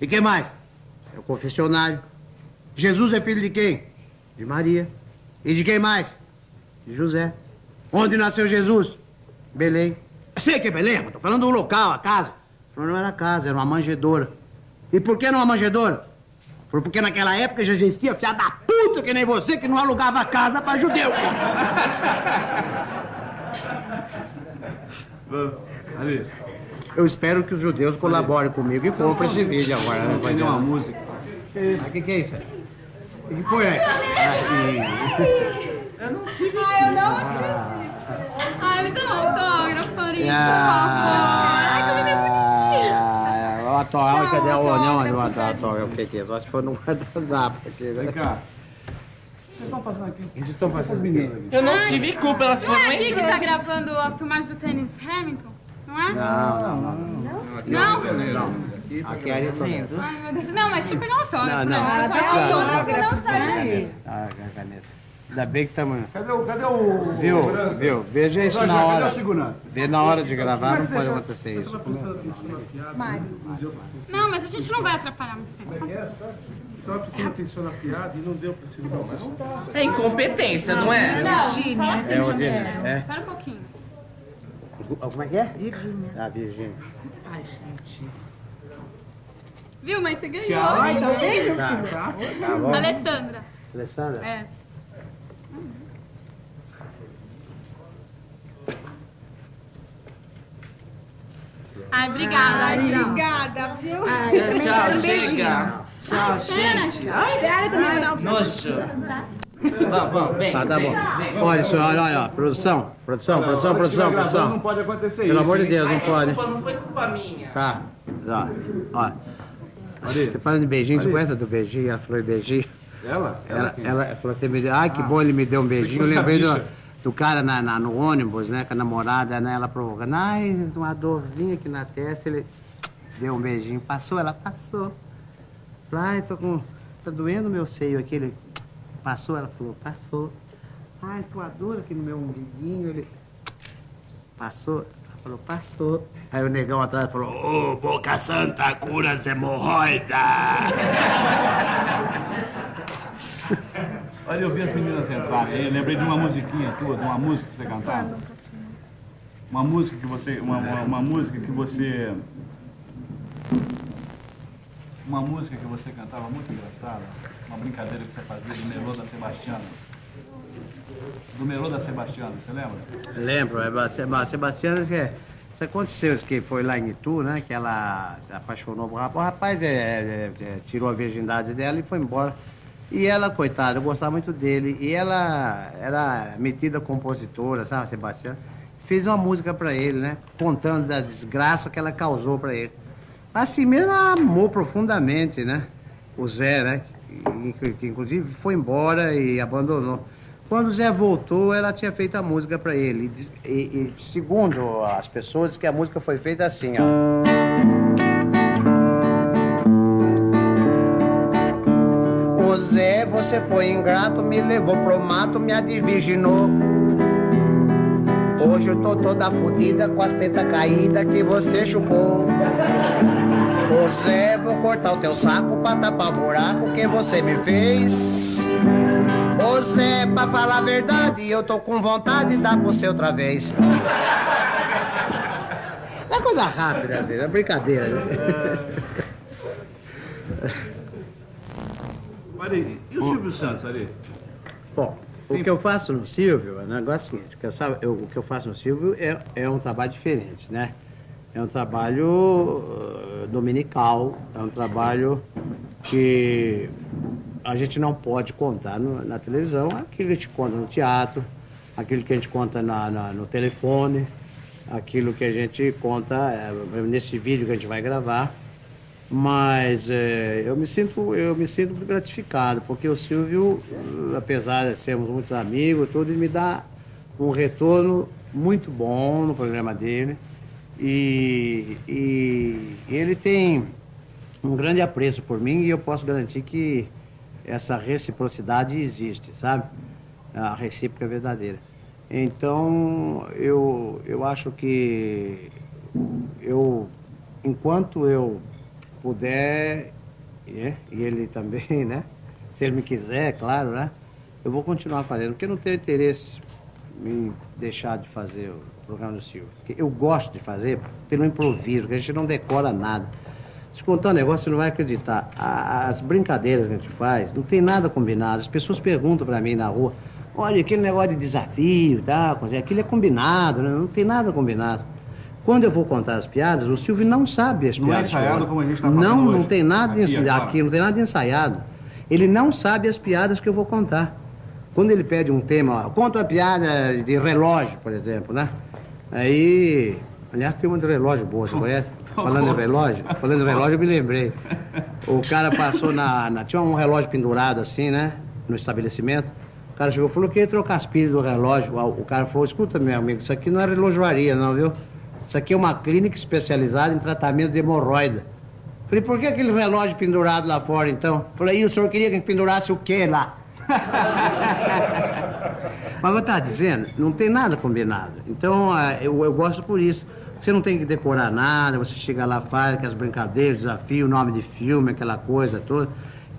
E que mais? É o confessionário. Jesus é filho de quem? De Maria. E de quem mais? De José. Onde nasceu Jesus? Belém. Sei que é Belém, mas tô falando do local, a casa. Não era casa, era uma manjedoura. E por que não uma manjedoura? Porque naquela época já existia fiada da puta que nem você que não alugava casa pra judeu. Ali, Eu espero que os judeus colaborem comigo e comprem esse vídeo agora. Né? Vai ter uma música. O que, que é isso? aí? O que foi aí? Ai, eu não acredito. Ai, me dá um autógrafo, Farinha, Ah, por favor. Ai, que menina bonitinha. O autógrafo, cadê o Não, não, o autógrafo? O que que é? Só se for no guardanapo aqui, né? Vem cá. Vocês estão fazendo aqui? O que vocês estão fazendo? aqui. Eu não tive culpa, elas Não foram é aqui que tá entrando. gravando a filmagem do tênis Hamilton? Não é? Não, não, não. Não? não. Aqui é a Ayrton. Vendo? Ai, meu Deus. Não, mas eu pegar um autógrafo. Não, não. né? Ah, Tá autógrafo que não sai. Ah, a caneta. Ainda bem que estamos... Cadê o. Cadê o. Viu, segurança? viu? Veja isso na hora. o? Vê na hora de gravar, não pode acontecer isso. Não, mas a gente não vai atrapalhar muito tempo. Estava prestando atenção na piada e não deu para se ligar. Mas não dá. É incompetência, não é? Não, assim, É o é? Espera um pouquinho. Como é que é? Virgínia. Ah, Virgínia. Viu, mas você ganhou. Tá, tá bom. Alessandra. Alessandra? É. Ai, obrigada. Obrigada, viu? Tchau, chega. Tchau, gente. Ai, Pera, também vou dar um nojo. Vamos, vamos, vem. Tá, tá bom. vem, vem. Olha, senhor, olha, olha, ó. Produção, produção, produção, que estiver produção, gravando, Não produção. pode acontecer isso. Pelo amor de? Deus, não pode. Desculpa, não foi culpa minha. Tá, ó. ó. Você falando de beijinho, você conhece a do beijinho? Ela falou de beijinho. Ela? Ela, quem? ela falou assim, me deu, ai que bom ele me deu um beijinho. Eu a lembrei do, do cara na, na- no ônibus, né, com a namorada, né, ela provocando, ai, uma dorzinha aqui na testa, ele deu um beijinho. Passou, ela passou. Falei, ai, tô com, tá doendo o meu seio aqui. Ele passou, ela falou, passou. Ai, tô a dor aqui no meu umbiguinho. Ele passou, ela falou, passou. Aí o negão atrás falou, ô, boca santa, cura as hemorroidas. Olha, eu vi as meninas entrarem. Eu lembrei de uma musiquinha tua, de uma música que você cantava. Uma música que você. Uma, uma, uma música que você. Uma música que você cantava muito engraçada. Uma brincadeira que você fazia do Melô da Sebastiana. Do Melô da Sebastiana, você lembra? Lembro, é, a Seba- Sebastiana, que é- isso aconteceu, que foi lá em Itu, né? Que ela se apaixonou por rapaz. O rapaz é, é, é, tirou a virgindade dela e foi embora. E ela, coitada, eu gostava muito dele. E ela era metida compositora, sabe, Sebastiana? Fez uma música pra ele, né? Contando da desgraça que ela causou pra ele. Assim mesmo, ela amou profundamente, né? O Zé, né? Que, que- inclusive foi embora e abandonou. Quando o Zé voltou, ela tinha feito a música pra ele. E E, segundo as pessoas, que a música foi feita assim, ó. Ô Zé, você foi ingrato, me levou pro mato, me adiviginou. Hoje eu tô toda fodida com as tetas caídas que você chupou. Ô Zé, vou cortar o teu saco pra tapar o buraco que você me fez. Ô Zé, pra falar a verdade, eu tô com vontade de dar com você outra vez. É coisa rápida, assim, é brincadeira, né? Ari, e o Silvio Santos, Ari? Bom, o que eu faço no Silvio é um negócio seguinte, o que eu, eu- o que eu faço no Silvio é, é um trabalho diferente, né? É um trabalho eh, dominical, é um trabalho que a gente não pode contar no- na televisão, aquilo que a gente conta no teatro, aquilo que a gente conta na- na- no telefone, aquilo que a gente conta eh, nesse vídeo que a gente vai gravar. Mas eh, eu me sinto eu me sinto gratificado porque o Silvio, apesar de sermos muitos amigos, tudo ele me dá um retorno muito bom no programa dele e, e ele tem um grande apreço por mim e eu posso garantir que essa reciprocidade existe, sabe? A recíproca é verdadeira. Então eu eu acho que eu enquanto eu puder, e ele também, né? Se ele me quiser, claro, né? Eu vou continuar fazendo, porque não tenho interesse em deixar de fazer programa do Silvio. Eu gosto de fazer pelo improviso, porque a gente não decora nada. Se contar um negócio, você não vai acreditar. A- As brincadeiras que a gente faz, não tem nada combinado. As pessoas perguntam pra mim na rua, olha, aquele negócio de desafio e tal, aquilo é combinado, né? não tem nada combinado. Quando eu vou contar as piadas, o Silvio não sabe as Não é piadas. que eu ensaiado como a gente tá fazendo Não, não hoje. tem nada Aqui, ens- agora. aqui, não tem nada ensaiado. Ele não sabe as piadas que eu vou contar. Quando ele pede um tema, ó, conta uma piada de relógio, por exemplo, né? Aí, aliás, tem uma de relógio boa, você conhece? Falando em relógio, falando em relógio, eu me lembrei. O cara passou na, na- Tinha um relógio pendurado assim, né? No estabelecimento. O cara chegou e falou que ia trocar as pilhas do relógio. O cara falou, escuta, meu amigo, isso aqui não é relojoaria, não, viu? Isso aqui é uma clínica especializada em tratamento de hemorroida. Falei, por que aquele relógio pendurado lá fora, então? Falei, e o senhor queria que pendurasse o quê lá? Mas eu estava dizendo, não tem nada combinado. Então, ah, eu, eu gosto por isso. Você não tem que decorar nada, você chega lá, faz aquelas brincadeiras, desafio, nome de filme, aquela coisa toda.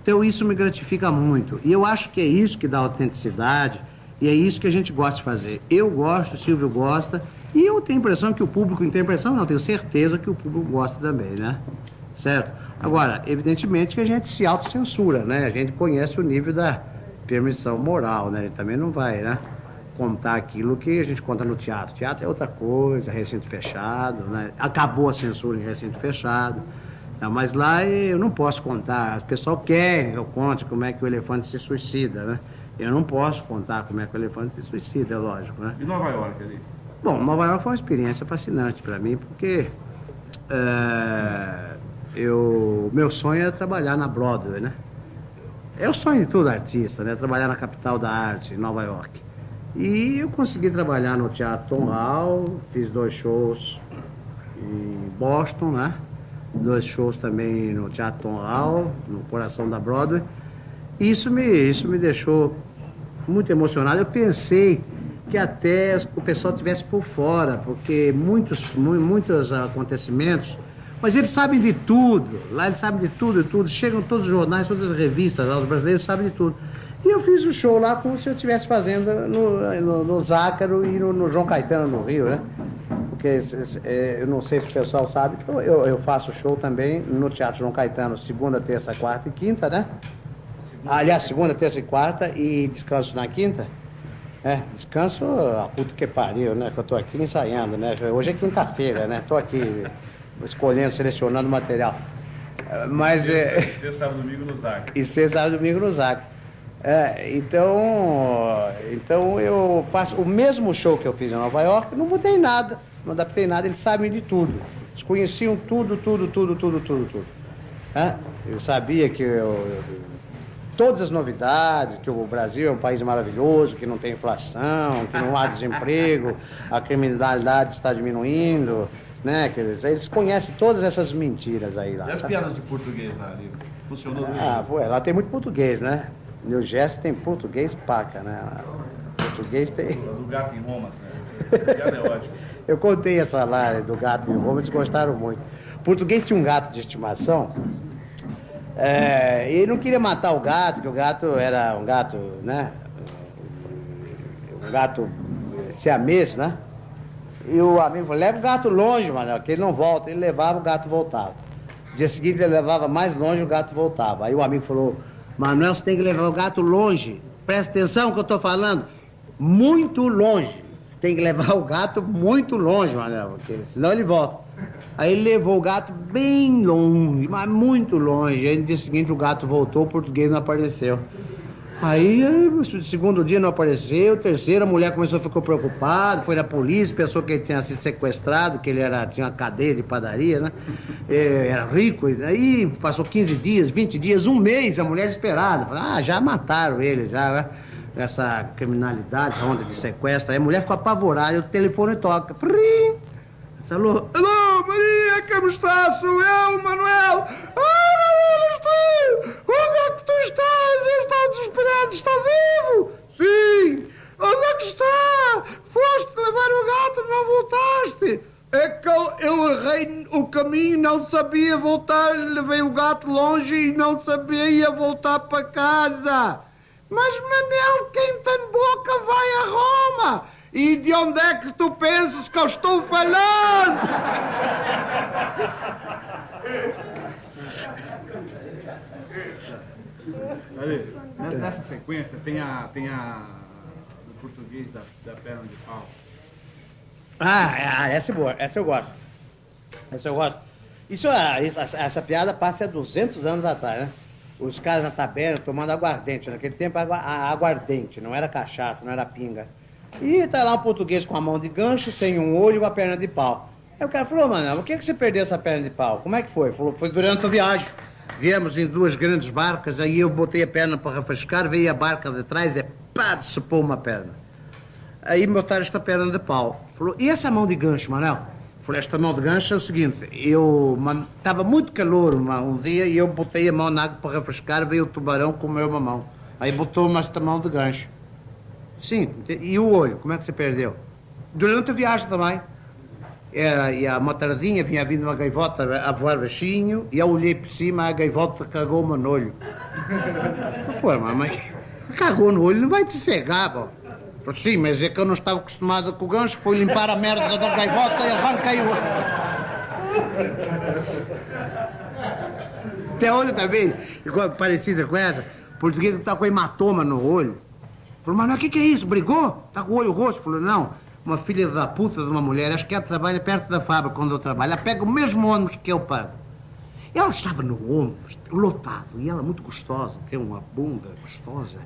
Então, isso me gratifica muito. E eu acho que é isso que dá autenticidade e é isso que a gente gosta de fazer. Eu gosto, o Silvio gosta, e eu tenho impressão que o público tem a impressão, não, tenho certeza que o público gosta também, né? Certo? Agora, evidentemente que a gente se autocensura, né? A gente conhece o nível da permissão moral, né? Ele também não vai, né? Contar aquilo que a gente conta no teatro. Teatro é outra coisa, recinto fechado, né? Acabou a censura em recinto fechado. Não, mas lá eu não posso contar. O pessoal quer que eu conte como é que o elefante se suicida, né? Eu não posso contar como é que o elefante se suicida, é lógico, né? E Nova York ali? Bom, Nova York foi uma experiência fascinante para mim, porque é, eu, meu sonho era trabalhar na Broadway, né? É o sonho de todo artista, né? Trabalhar na capital da arte, em Nova York. E eu consegui trabalhar no Teatro Tom Hall, fiz dois shows em Boston, né? Dois shows também no Teatro Tom Hall, no coração da Broadway. E isso me, isso me deixou muito emocionado. Eu pensei que até o pessoal tivesse por fora, porque muitos, mu- muitos acontecimentos, mas eles sabem de tudo, lá eles sabem de tudo, de tudo, chegam todos os jornais, todas as revistas, lá, os brasileiros sabem de tudo. E eu fiz o show lá como se eu estivesse fazendo no, no, no Zácaro e no, no João Caetano, no Rio, né? Porque é, eu não sei se o pessoal sabe, que eu, eu, faço show também no Teatro João Caetano, segunda, terça, quarta e quinta, né? Aliás, segunda, terça e quarta e descanso na quinta. É, descanso a puta que pariu, né? Que eu tô aqui ensaiando, né? Hoje é quinta-feira, né? Tô aqui escolhendo, selecionando material. Mas é. Sexta, sábado, domingo no Zac. E sexta, sábado e domingo no Zac. É, então, então eu faço o mesmo show que eu fiz em Nova York, não mudei nada, não adaptei nada, eles sabem de tudo. Eles conheciam tudo, tudo, tudo, tudo, tudo, tudo. É? Eles sabiam que eu, todas as novidades, que o Brasil é um país maravilhoso, que não tem inflação, que não há desemprego, a criminalidade está diminuindo, né? Que eles, eles conhecem todas essas mentiras aí lá. E as tá? piadas de português lá ali? Funcionou Ah, pô, lá tem muito português, né? New Jersey tem português paca, né? Português tem. do gato em Roma, né? Essa piada é ótima. Eu contei essa lá do gato em Roma, eles gostaram muito. Português tinha um gato de estimação. É, e ele não queria matar o gato, porque o gato era um gato, né? Um gato siamês, né? E o amigo falou, leva o gato longe, mano, que ele não volta. Ele levava, o gato voltava. Dia seguinte ele levava mais longe, o gato voltava. Aí o amigo falou, Manuel, você tem que levar o gato longe. Presta atenção que eu tô falando. Muito longe. Você tem que levar o gato muito longe, Manuel, porque senão ele volta. Aí ele levou o gato bem longe, mas muito longe. Aí no dia seguinte o gato voltou, o português não apareceu. Aí, o segundo dia não apareceu, terceiro, a mulher começou a ficar preocupada, foi na polícia, pensou que ele tinha sido sequestrado, que ele era, tinha uma cadeia de padaria, né? É, era rico, aí passou 15 dias, 20 dias, um mês, a mulher desesperada. Falou, ah, já mataram ele, já, né? essa criminalidade, essa onda de sequestro. Aí a mulher ficou apavorada, o telefone toca. Prim! Alô, alô, Maria, como está? Sou eu, Manuel. Ah, Manuel, estou. Onde é que tu estás? Eu estou desesperado. Está vivo? Sim. Onde é que está? Foste levar o gato, não voltaste. É que eu, eu errei o caminho, não sabia voltar, levei o gato longe e não sabia voltar para casa. Mas, Manel, quem tem boca vai a Roma. E de onde é que tu pensas que eu estou falando? Nessa, sequência tem a, tem a do português da, da perna de pau. Ah, ah, essa é boa, essa eu gosto. Essa eu gosto. Isso, ah, essa, essa piada passa há 200 anos atrás, né? Os caras na taberna tomando aguardente. Naquele tempo, aguardente, não era cachaça, não era pinga. E tá lá um português com a mão de gancho, sem um olho e com a perna de pau. Aí o cara falou, mano, por que, que você perdeu essa perna de pau? Como é que foi? Falou, foi durante a viagem. Viemos em duas grandes barcas, aí eu botei a perna para refrescar, veio a barca de trás e pá, decepou uma perna. Aí me botaram esta perna de pau. Falou, e essa mão de gancho, Manel? Falei, esta mão de gancho é o seguinte, eu estava muito calor uma, um dia e eu botei a mão na água para refrescar, veio o tubarão comeu uma mão. Aí botou-me esta mão de gancho. Sim, e o olho, como é que você perdeu? Durante a viagem também. Era, e a motardinha vinha vindo uma gaivota a voar baixinho e eu olhei por cima, a gaivota cagou-me no olho. Pô, mas cagou no olho, não vai te cegar, pô. Sim, mas é que eu não estava acostumado com o gancho, fui limpar a merda da gaivota e arranquei o... Tem outra também, igual, parecida com essa, português que tá com hematoma no olho. Falou, mas o que, que é isso? Brigou? Tá com o olho roxo? Falou, não, uma filha da puta de uma mulher, acho que ela trabalha perto da fábrica onde eu trabalho, ela pega o mesmo ônibus que eu pago. Ela estava no ônibus, lotado, e ela muito gostosa, tem uma bunda gostosa.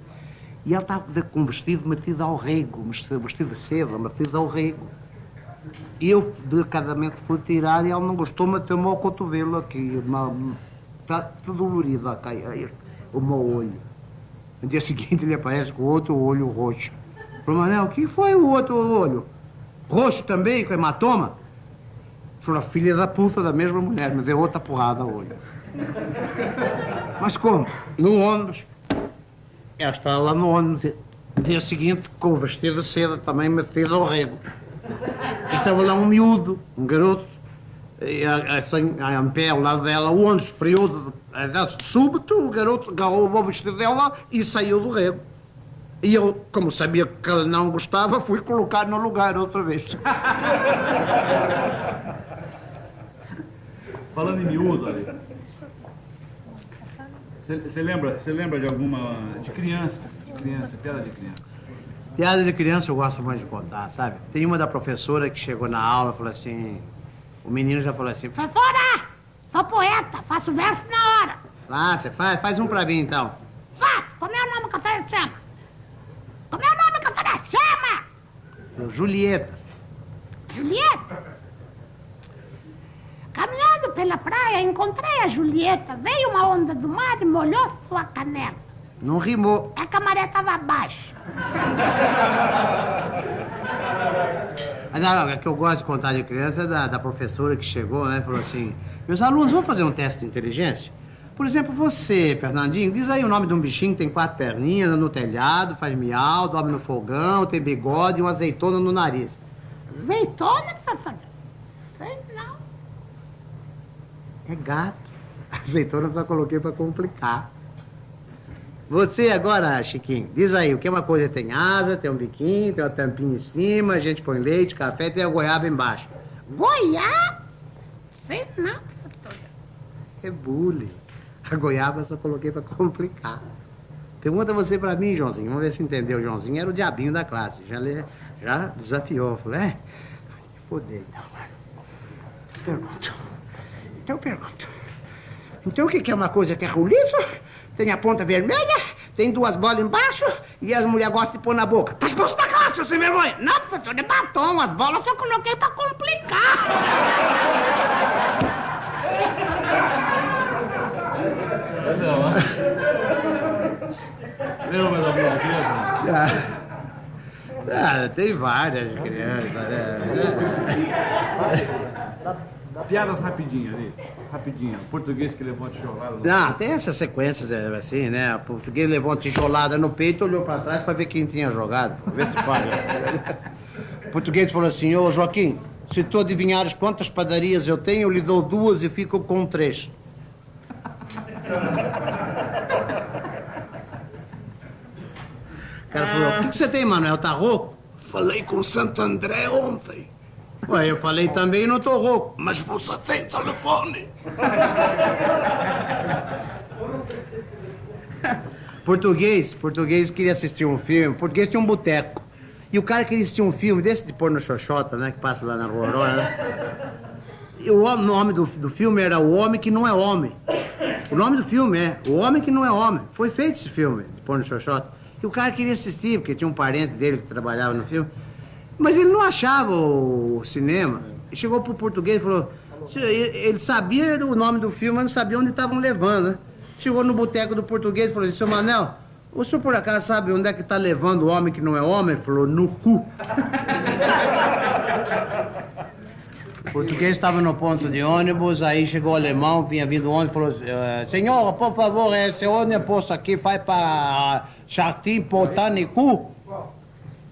E ela estava com um vestido metido ao rego, vestido de seda, metido ao rego. Eu delicadamente fui tirar e ela não gostou, meteu-me ao cotovelo aqui. Uma, está tudo dolorido o meu olho. No dia seguinte ele aparece com outro olho roxo. Falei, Manel, o que foi o outro olho? Roxo também, com hematoma? Falei, filha da puta da mesma mulher, me deu outra porrada ao olho. Mas como? No ônibus. Ela estava lá no ônibus. Dia seguinte, com o vestido de seda também metido ao rego. Estava lá um miúdo, um garoto, e, assim, em pé ao lado dela, o ônibus friou de, de, de súbito, o garoto agarrou o vestido dela e saiu do rego. E eu, como sabia que ela não gostava, fui colocar no lugar outra vez. Falando em miúdo ali. Você lembra, lembra de alguma. de criança? Criança, piada de criança. Piada de criança eu gosto muito de contar, sabe? Tem uma da professora que chegou na aula e falou assim. O menino já falou assim: Professora, sou poeta, faço verso na hora. Você faz? Faz um pra mim então. Faço, como é o nome que a senhora chama? Como é o nome que a senhora chama? Julieta. Julieta? Caminhando pela praia, encontrei a Julieta. Veio uma onda do mar e molhou sua canela. Não rimou. É que a maré estava baixa. Mas não, é que eu gosto de contar de criança é da, da professora que chegou, né? Falou assim: meus alunos, vão fazer um teste de inteligência? Por exemplo, você, Fernandinho, diz aí o nome de um bichinho que tem quatro perninhas, anda no telhado, faz miau, dorme no fogão, tem bigode e uma azeitona no nariz. Azeitona, professor? Sei não. É gato. Azeitona só coloquei pra complicar. Você agora, Chiquinho, diz aí, o que é uma coisa tem asa, tem um biquinho, tem uma tampinha em cima, a gente põe leite, café tem a goiaba embaixo. Goiaba? Sei não, professor. É bullying. A goiaba só coloquei pra complicar. Pergunta você pra mim, Joãozinho. Vamos ver se entendeu. Joãozinho era o diabinho da classe. Já, le- já desafiou. Falei, é? Fodei, então. Pergunto. Então pergunto. Então o que que é uma coisa que é roliço? Tem a ponta vermelha, tem duas bolas embaixo e as mulheres gostam de pôr na boca. Tá expulso da classe, seu sem vergonha! Não, professor, é batom. As bolas eu coloquei pra complicar. Lembra da criança? Ah, tem várias crianças, né? Piadas rapidinho ali. Rapidinho. Português que levou a tijolada. no- Não, tem essas sequências é, assim, né? O português levou uma tijolada no peito, olhou pra trás pra ver quem tinha jogado. Vê se pode. O português falou assim, ô Joaquim, se tu adivinhares quantas padarias eu tenho, eu lhe dou duas e fico com três. O cara falou, o que, que você tem, Manuel? Tá rouco? Falei com Santo André ontem. Ué, eu falei também e não tô rouco. Mas você tem telefone. Português, português queria assistir um filme, português tinha um boteco. E o cara queria assistir um filme desse de pôr no Xoxota, né? Que passa lá na Rua Aurora, né? E o nome do, do filme era O Homem que Não é Homem. O nome do filme é O Homem que Não é Homem. Foi feito esse filme, de pôr no Xoxota. E o cara queria assistir, porque tinha um parente dele que trabalhava no filme. Mas ele não achava o, cinema. E chegou pro português e falou: Ele ele sabia o nome do filme, mas não sabia onde estavam levando, né? Chegou no boteco do português e falou assim, seu Manel, o senhor por acaso sabe onde é que tá levando o homem que não é homem? Ele falou, no cu. O português estava no ponto de ônibus, aí chegou o alemão, vinha vindo o ônibus falou, eh, senhor, por favor, esse ônibus aqui vai para Jardim Botânico?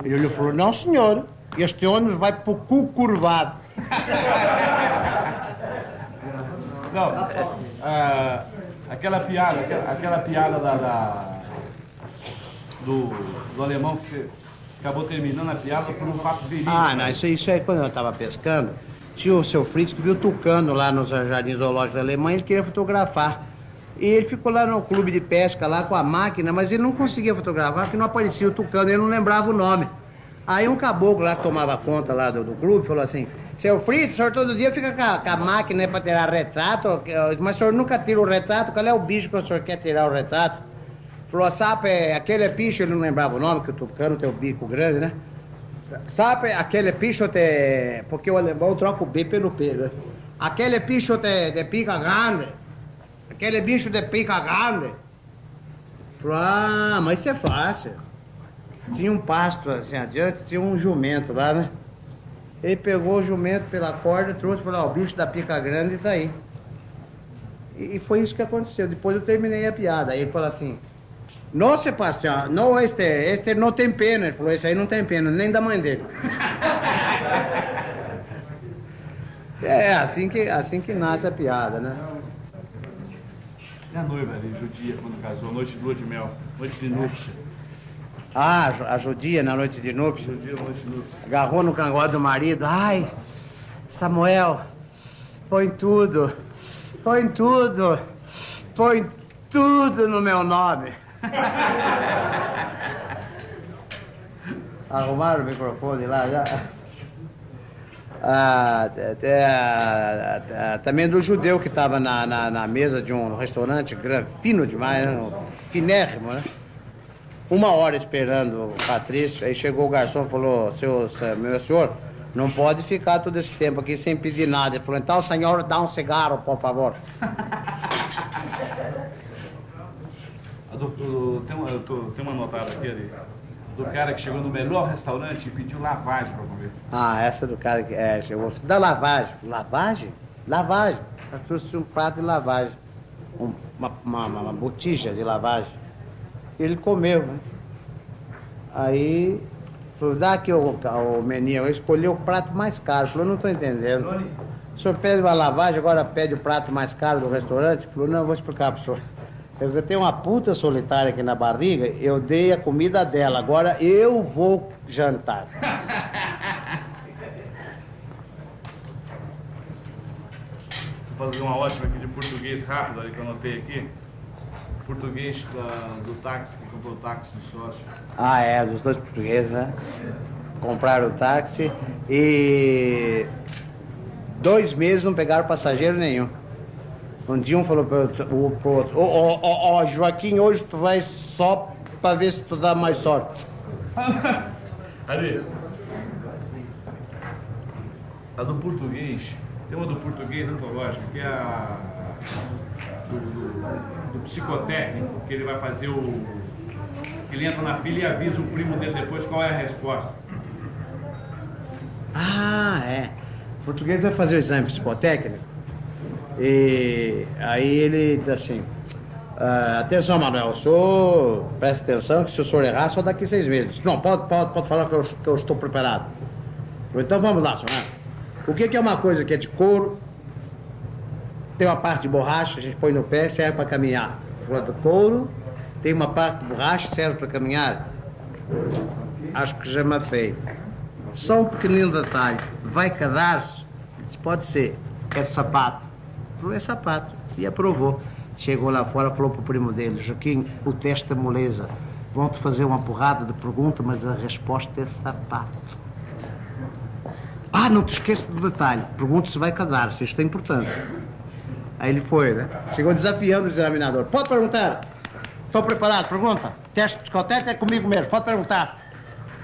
E ele falou, não senhor, este ônibus vai para o cu curvado. Não, ah, aquela piada, aquela, aquela piada da, da- do, do alemão que acabou terminando a piada por um fato verídico. Ah, não, isso, isso aí quando eu estava pescando, tinha o seu Fritz que viu tucano lá nos jardins zoológicos da Alemanha, ele queria fotografar. E ele ficou lá no clube de pesca, lá com a máquina, mas ele não conseguia fotografar porque não aparecia o tucano, ele não lembrava o nome. Aí um caboclo lá que tomava conta lá do, do clube falou assim, seu Fritz, o senhor todo dia fica com a, com a máquina para tirar retrato, mas o senhor nunca tira o retrato, qual é o bicho que o senhor quer tirar o retrato? Falou, sabe, aquele bicho, ele não lembrava o nome, que o tucano tem o bico grande, né? Sabe aquele bicho de... Porque o alemão troca o B pelo P, né? Aquele bicho de, de pica grande. Aquele bicho de pica grande. Falou, ah, mas isso é fácil. Tinha um pasto assim adiante, tinha um jumento lá, né? Ele pegou o jumento pela corda, trouxe e falou, ó, o bicho da pica grande tá aí. E, e foi isso que aconteceu. Depois eu terminei a piada. Aí ele falou assim, não, Sebastião, não, este, este não tem pena. Ele falou, esse aí não tem pena, nem da mãe dele. é, assim que, assim que nasce a piada, né? E a noiva ali, judia, quando casou, noite de lua de mel, noite de núpcia. Ah, a Ju- a judia na noite de núpcias. Judia, noite de núpcia. agarrou no cangote do marido. Ai, Samuel, põe tudo, põe tudo, põe tudo no meu nome. Arrumaram o microfone lá já? Ah, também do judeu que estava na, na, na mesa de um restaurante fino demais, né? finérrimo, né? Uma hora esperando o Patrício, aí chegou o garçom e falou, seu, meu senhor, não pode ficar todo esse tempo aqui sem pedir nada. Ele falou, então, senhor, dá um cigarro, por favor. Do- tem, uma, eu tô- tem uma notada aqui ali, do cara que chegou no melhor restaurante e pediu lavagem pra comer. Ah, essa do cara que é, chegou, da lavagem. Lavagem? Lavagem. Eu trouxe um prato de lavagem, um- uma, uma, uma botija de lavagem. Ele comeu, né? Aí, falou, dá aqui o, o menino. Ele escolheu o prato mais caro. Falou, não estou entendendo. O senhor pede uma lavagem, agora pede o prato mais caro do restaurante? Falou, não, eu vou explicar para o senhor. Eu eu tenho uma puta solitária aqui na barriga, eu dei a comida dela, agora eu vou jantar. Vou fazer uma ótima aqui de português rápido ali que eu anotei aqui. Português da- do táxi, que comprou o táxi do sócio. Ah, é, dos dois portugueses, né? Compraram o táxi e dois meses não pegaram passageiro nenhum. Um dia um falou pro outro, pro outro, ó, ó, ó, ó, Joaquim, hoje tu vai só pra ver se tu dá mais sorte. Ali. A do português. Tem uma do português antológica, que é a do, do- do psicotécnico, que ele vai fazer o. Ele entra na fila e avisa o primo dele depois qual é a resposta. Ah, é. O português vai fazer o exame psicotécnico e aí ele diz assim, ah, atenção Manuel, o senhor presta atenção que se o senhor errar só daqui seis meses. Não, pode, pode, pode falar que eu, que eu estou preparado. Então vamos lá, senhor. O que, que é uma coisa que é de couro, tem uma parte de borracha, a gente põe no pé serve para caminhar. Falou, do couro, tem uma parte de borracha serve para caminhar. Acho que já matei. Só um pequenino detalhe. Vai cadar-se? Pode ser. É sapato. É sapato. E aprovou. Chegou lá fora, falou pro primo dele, Joaquim, o teste é moleza. Vão-te fazer uma porrada de pergunta, mas a resposta é sapato. Ah, não te esqueça do detalhe. Pergunta se vai cadar-se. Isto é importante. Aí ele foi, né? Chegou desafiando o examinador. Pode perguntar. Estou preparado, pergunta. Teste psicotécnico é comigo mesmo, pode perguntar.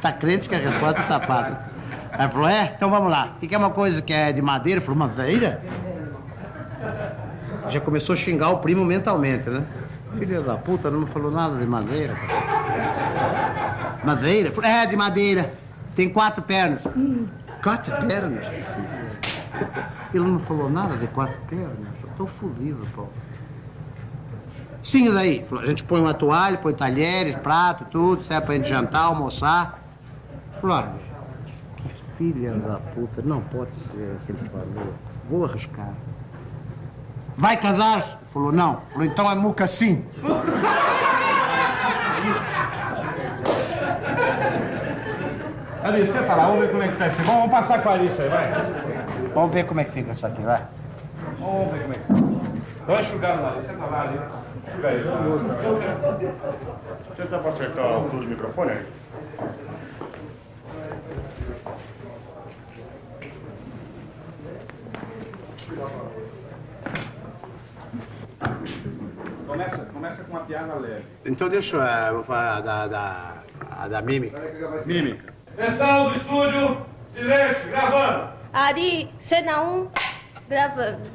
Tá crente que a resposta é sapato. Aí falou, é? Então vamos lá. O que é uma coisa que é de madeira? Falou, madeira? Já começou a xingar o primo mentalmente, né? Filha da puta, não me falou nada de madeira. Madeira? É, de madeira. Tem quatro pernas. Hum, quatro pernas? Ele não falou nada de quatro pernas. Tô fodido, pô. Sim, e daí? A gente põe uma toalha, põe talheres, prato, tudo, serve pra gente jantar, almoçar. Falou, olha, que filha da puta, não pode ser que ele falou. Vou arriscar. Vai casar? Falou, não. Falou, então é muca sim. Ali, senta lá, vamos ver como é que tá esse. Vamos, vamos passar com a Alice aí, vai. Vamos ver como é que fica isso aqui, vai. Vamos ver como é que tá. Uma enxugada lá, ali, senta lá ali. Enxuga aí. Senta pra acertar a altura do microfone aí. Começa, começa com uma piada leve. Então deixa eu eh, vou falar da, da, a da mímica. Mímica. Atenção do estúdio, silêncio, gravando. Ari, cena 1, gravando.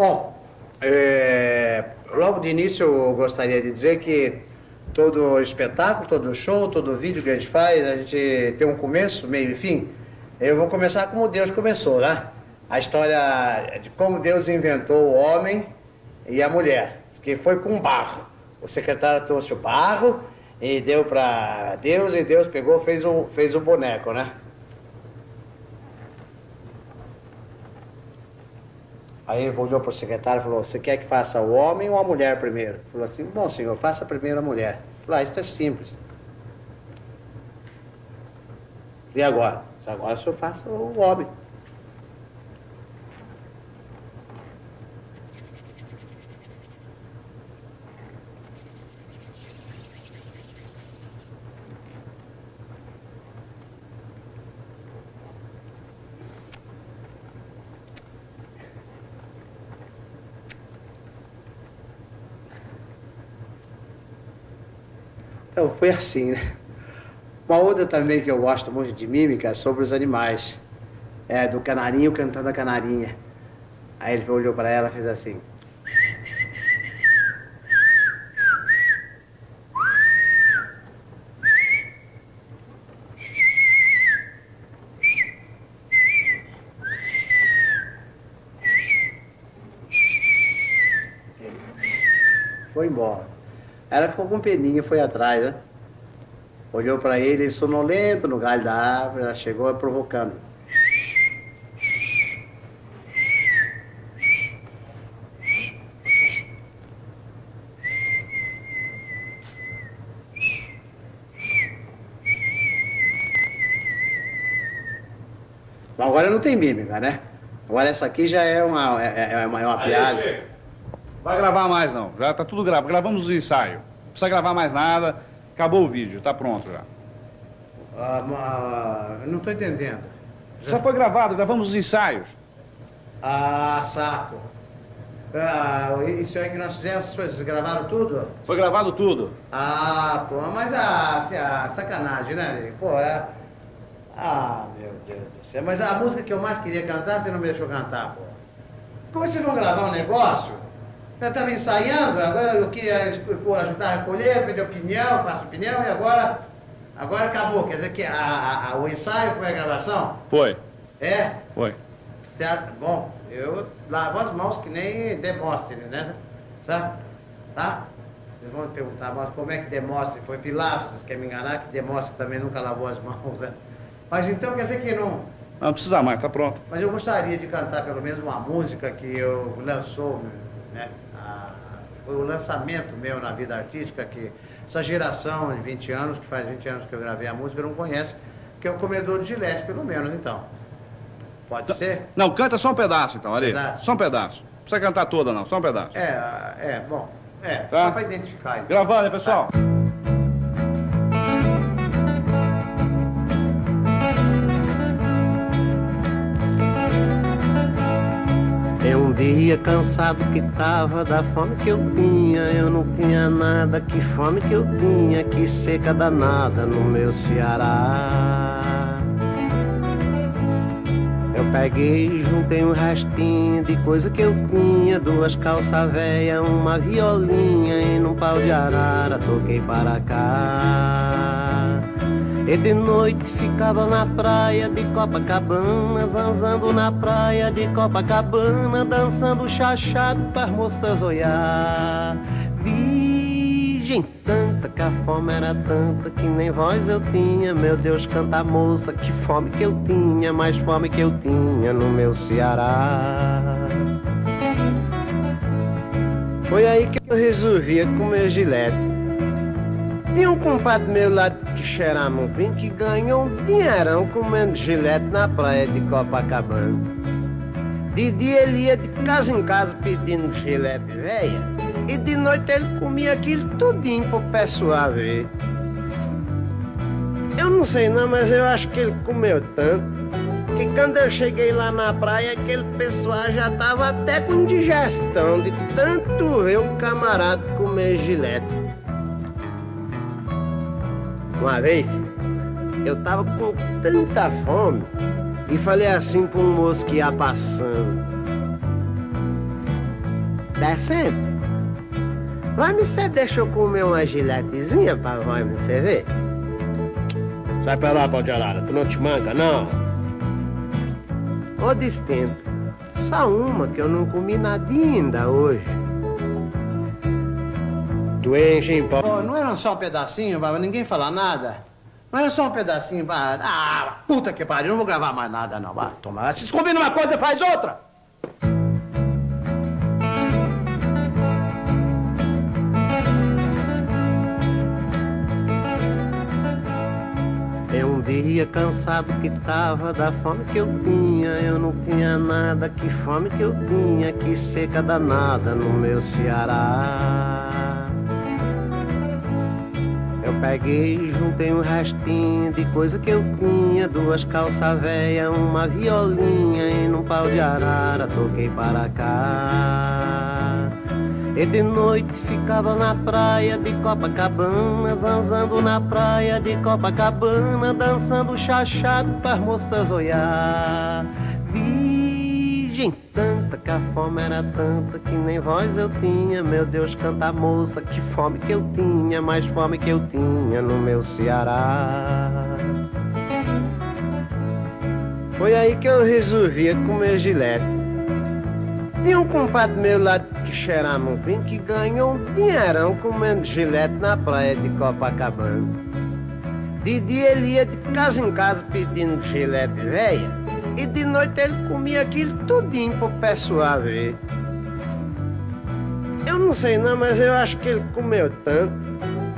Bom, é, logo de início eu gostaria de dizer que todo espetáculo, todo show, todo vídeo que a gente faz, a gente tem um começo, meio e fim. Eu vou começar como Deus começou, né? A história de como Deus inventou o homem e a mulher, que foi com barro. O secretário trouxe o barro e deu para Deus e Deus pegou fez o fez o boneco, né? Aí ele olhou para o secretário e falou: Você quer que faça o homem ou a mulher primeiro? Ele falou assim: Bom, senhor, faça primeiro a mulher. Ele falou: Ah, isso é simples. E agora? Agora o senhor faça o homem. Então, foi assim, né? Uma outra também que eu gosto muito de mímica é sobre os animais. É, do canarinho cantando a canarinha. Aí ele olhou para ela e fez assim. Foi embora. Ela ficou com peninha, foi atrás, né? Olhou para ele, sonolento no galho da árvore, ela chegou provocando. Bom, agora não tem mímica, né? Agora essa aqui já é uma, é, é uma, é uma piada. Vai gravar mais não, já tá tudo gravado. Gravamos o ensaio. Não precisa gravar mais nada. Acabou o vídeo, tá pronto já. Ah, ma- não estou entendendo. Já foi gravado, gravamos os ensaios. Ah, saco. Ah, isso aí que nós fizemos, coisas, gravaram tudo? Foi gravado tudo. Ah, pô, mas a, assim, a sacanagem, né? Pô, é. Ah, meu Deus do céu. Mas a música que eu mais queria cantar, você não me deixou cantar, pô. Como é que vocês vão gravar um negócio? Eu estava ensaiando, agora eu queria ajudar a recolher, pedir opinião, faço opinião, e agora. Agora acabou. Quer dizer que a, a- a- o ensaio foi a gravação? Foi, É? foi. Certo? Bom, eu lavo as mãos que nem Demóstenes, né? Certo? Tá? Vocês vão me perguntar, mas como é que Demóstenes foi Pilatos? Querem me enganar que Demóstenes também nunca lavou as mãos, né? Mas então quer dizer que não. Não precisa mais, tá pronto. Mas eu gostaria de cantar pelo menos uma música que eu lançou, né? Foi o lançamento meu na vida artística que essa geração de 20 anos, que faz 20 anos que eu gravei a música, não conhece, que é o Comedor de Gilete, pelo menos, então. Pode ser? Não, canta só um pedaço então, ali. Pedaço. Só um pedaço. Não precisa cantar toda não, só um pedaço. É, é, bom. É, Tá. só para identificar. então. Gravando, pessoal? É dia cansado que tava da fome que eu tinha. Eu não tinha nada, que fome que eu tinha, que seca danada no meu Ceará. Eu peguei, juntei um restinho de coisa que eu tinha Duas calças velhas, uma violinha E num pau de arara toquei para cá E de noite ficava na praia de Copacabana Zanzando na praia de Copacabana Dançando chachado para as moças olhar Virgem Santa, que a fome era tanta que nem voz eu tinha. Meu Deus, canta moça, que fome que eu tinha, mais fome que eu tinha no meu Ceará. Foi aí que eu resolvia comer gilete. Tinha um compadre meu lá de Xeramupim que ganhou um dinheirão comendo gilete na praia de Copacabana. De dia ele ia de casa em casa pedindo gilete velha. E de noite ele comia aquilo tudinho pro pessoal ver. Eu não sei não, mas eu acho que ele comeu tanto que quando eu cheguei lá na praia, aquele pessoal já tava até com indigestão de tanto ver o camarada comer gilete. Uma vez, eu tava com tanta fome e falei assim para um moço que ia passando. Descendo. Vai me você deixa eu comer uma giletezinha pra vai me você ver? Sai pra lá, pau de arara, tu não te manca, não? Ô destento, só uma que eu não comi nada ainda hoje. Pau. Pô, não era só um pedacinho, baba? Ninguém fala nada. Não era só um pedacinho, baba. Ah, puta que pariu, não vou gravar mais nada, não. Vai, toma. Se combina uma coisa, faz outra. É um dia cansado que tava da fome que eu tinha. Eu não tinha nada, que fome que eu tinha, que seca danada no meu Ceará. Eu peguei, juntei um restinho de coisa que eu tinha. Duas calças velhas, uma violinha E num pau de arara toquei para cá. E de noite ficava na praia de Copacabana Zanzando na praia de Copacabana Dançando chachado para as moças olhar Virgem Santa, que a fome era tanta que nem voz eu tinha. Meu Deus, canta moça, que fome que eu tinha, mais fome que eu tinha no meu Ceará. Foi aí que eu resolvia comer gilete. Tinha um compadre meu lá de Xeramupim que ganhou um dinheirão comendo gilete na praia de Copacabana. De dia ele ia de casa em casa pedindo gilete velha. E de noite ele comia aquilo tudinho pro pessoal ver. Eu não sei não, mas eu acho que ele comeu tanto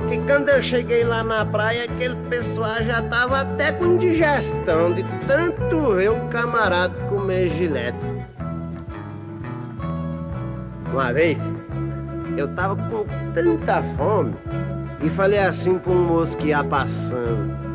que quando eu cheguei lá na praia, aquele pessoal já tava até com indigestão de tanto ver o camarada comer gilete. Uma vez, eu tava com tanta fome e falei assim para um moço que ia passando.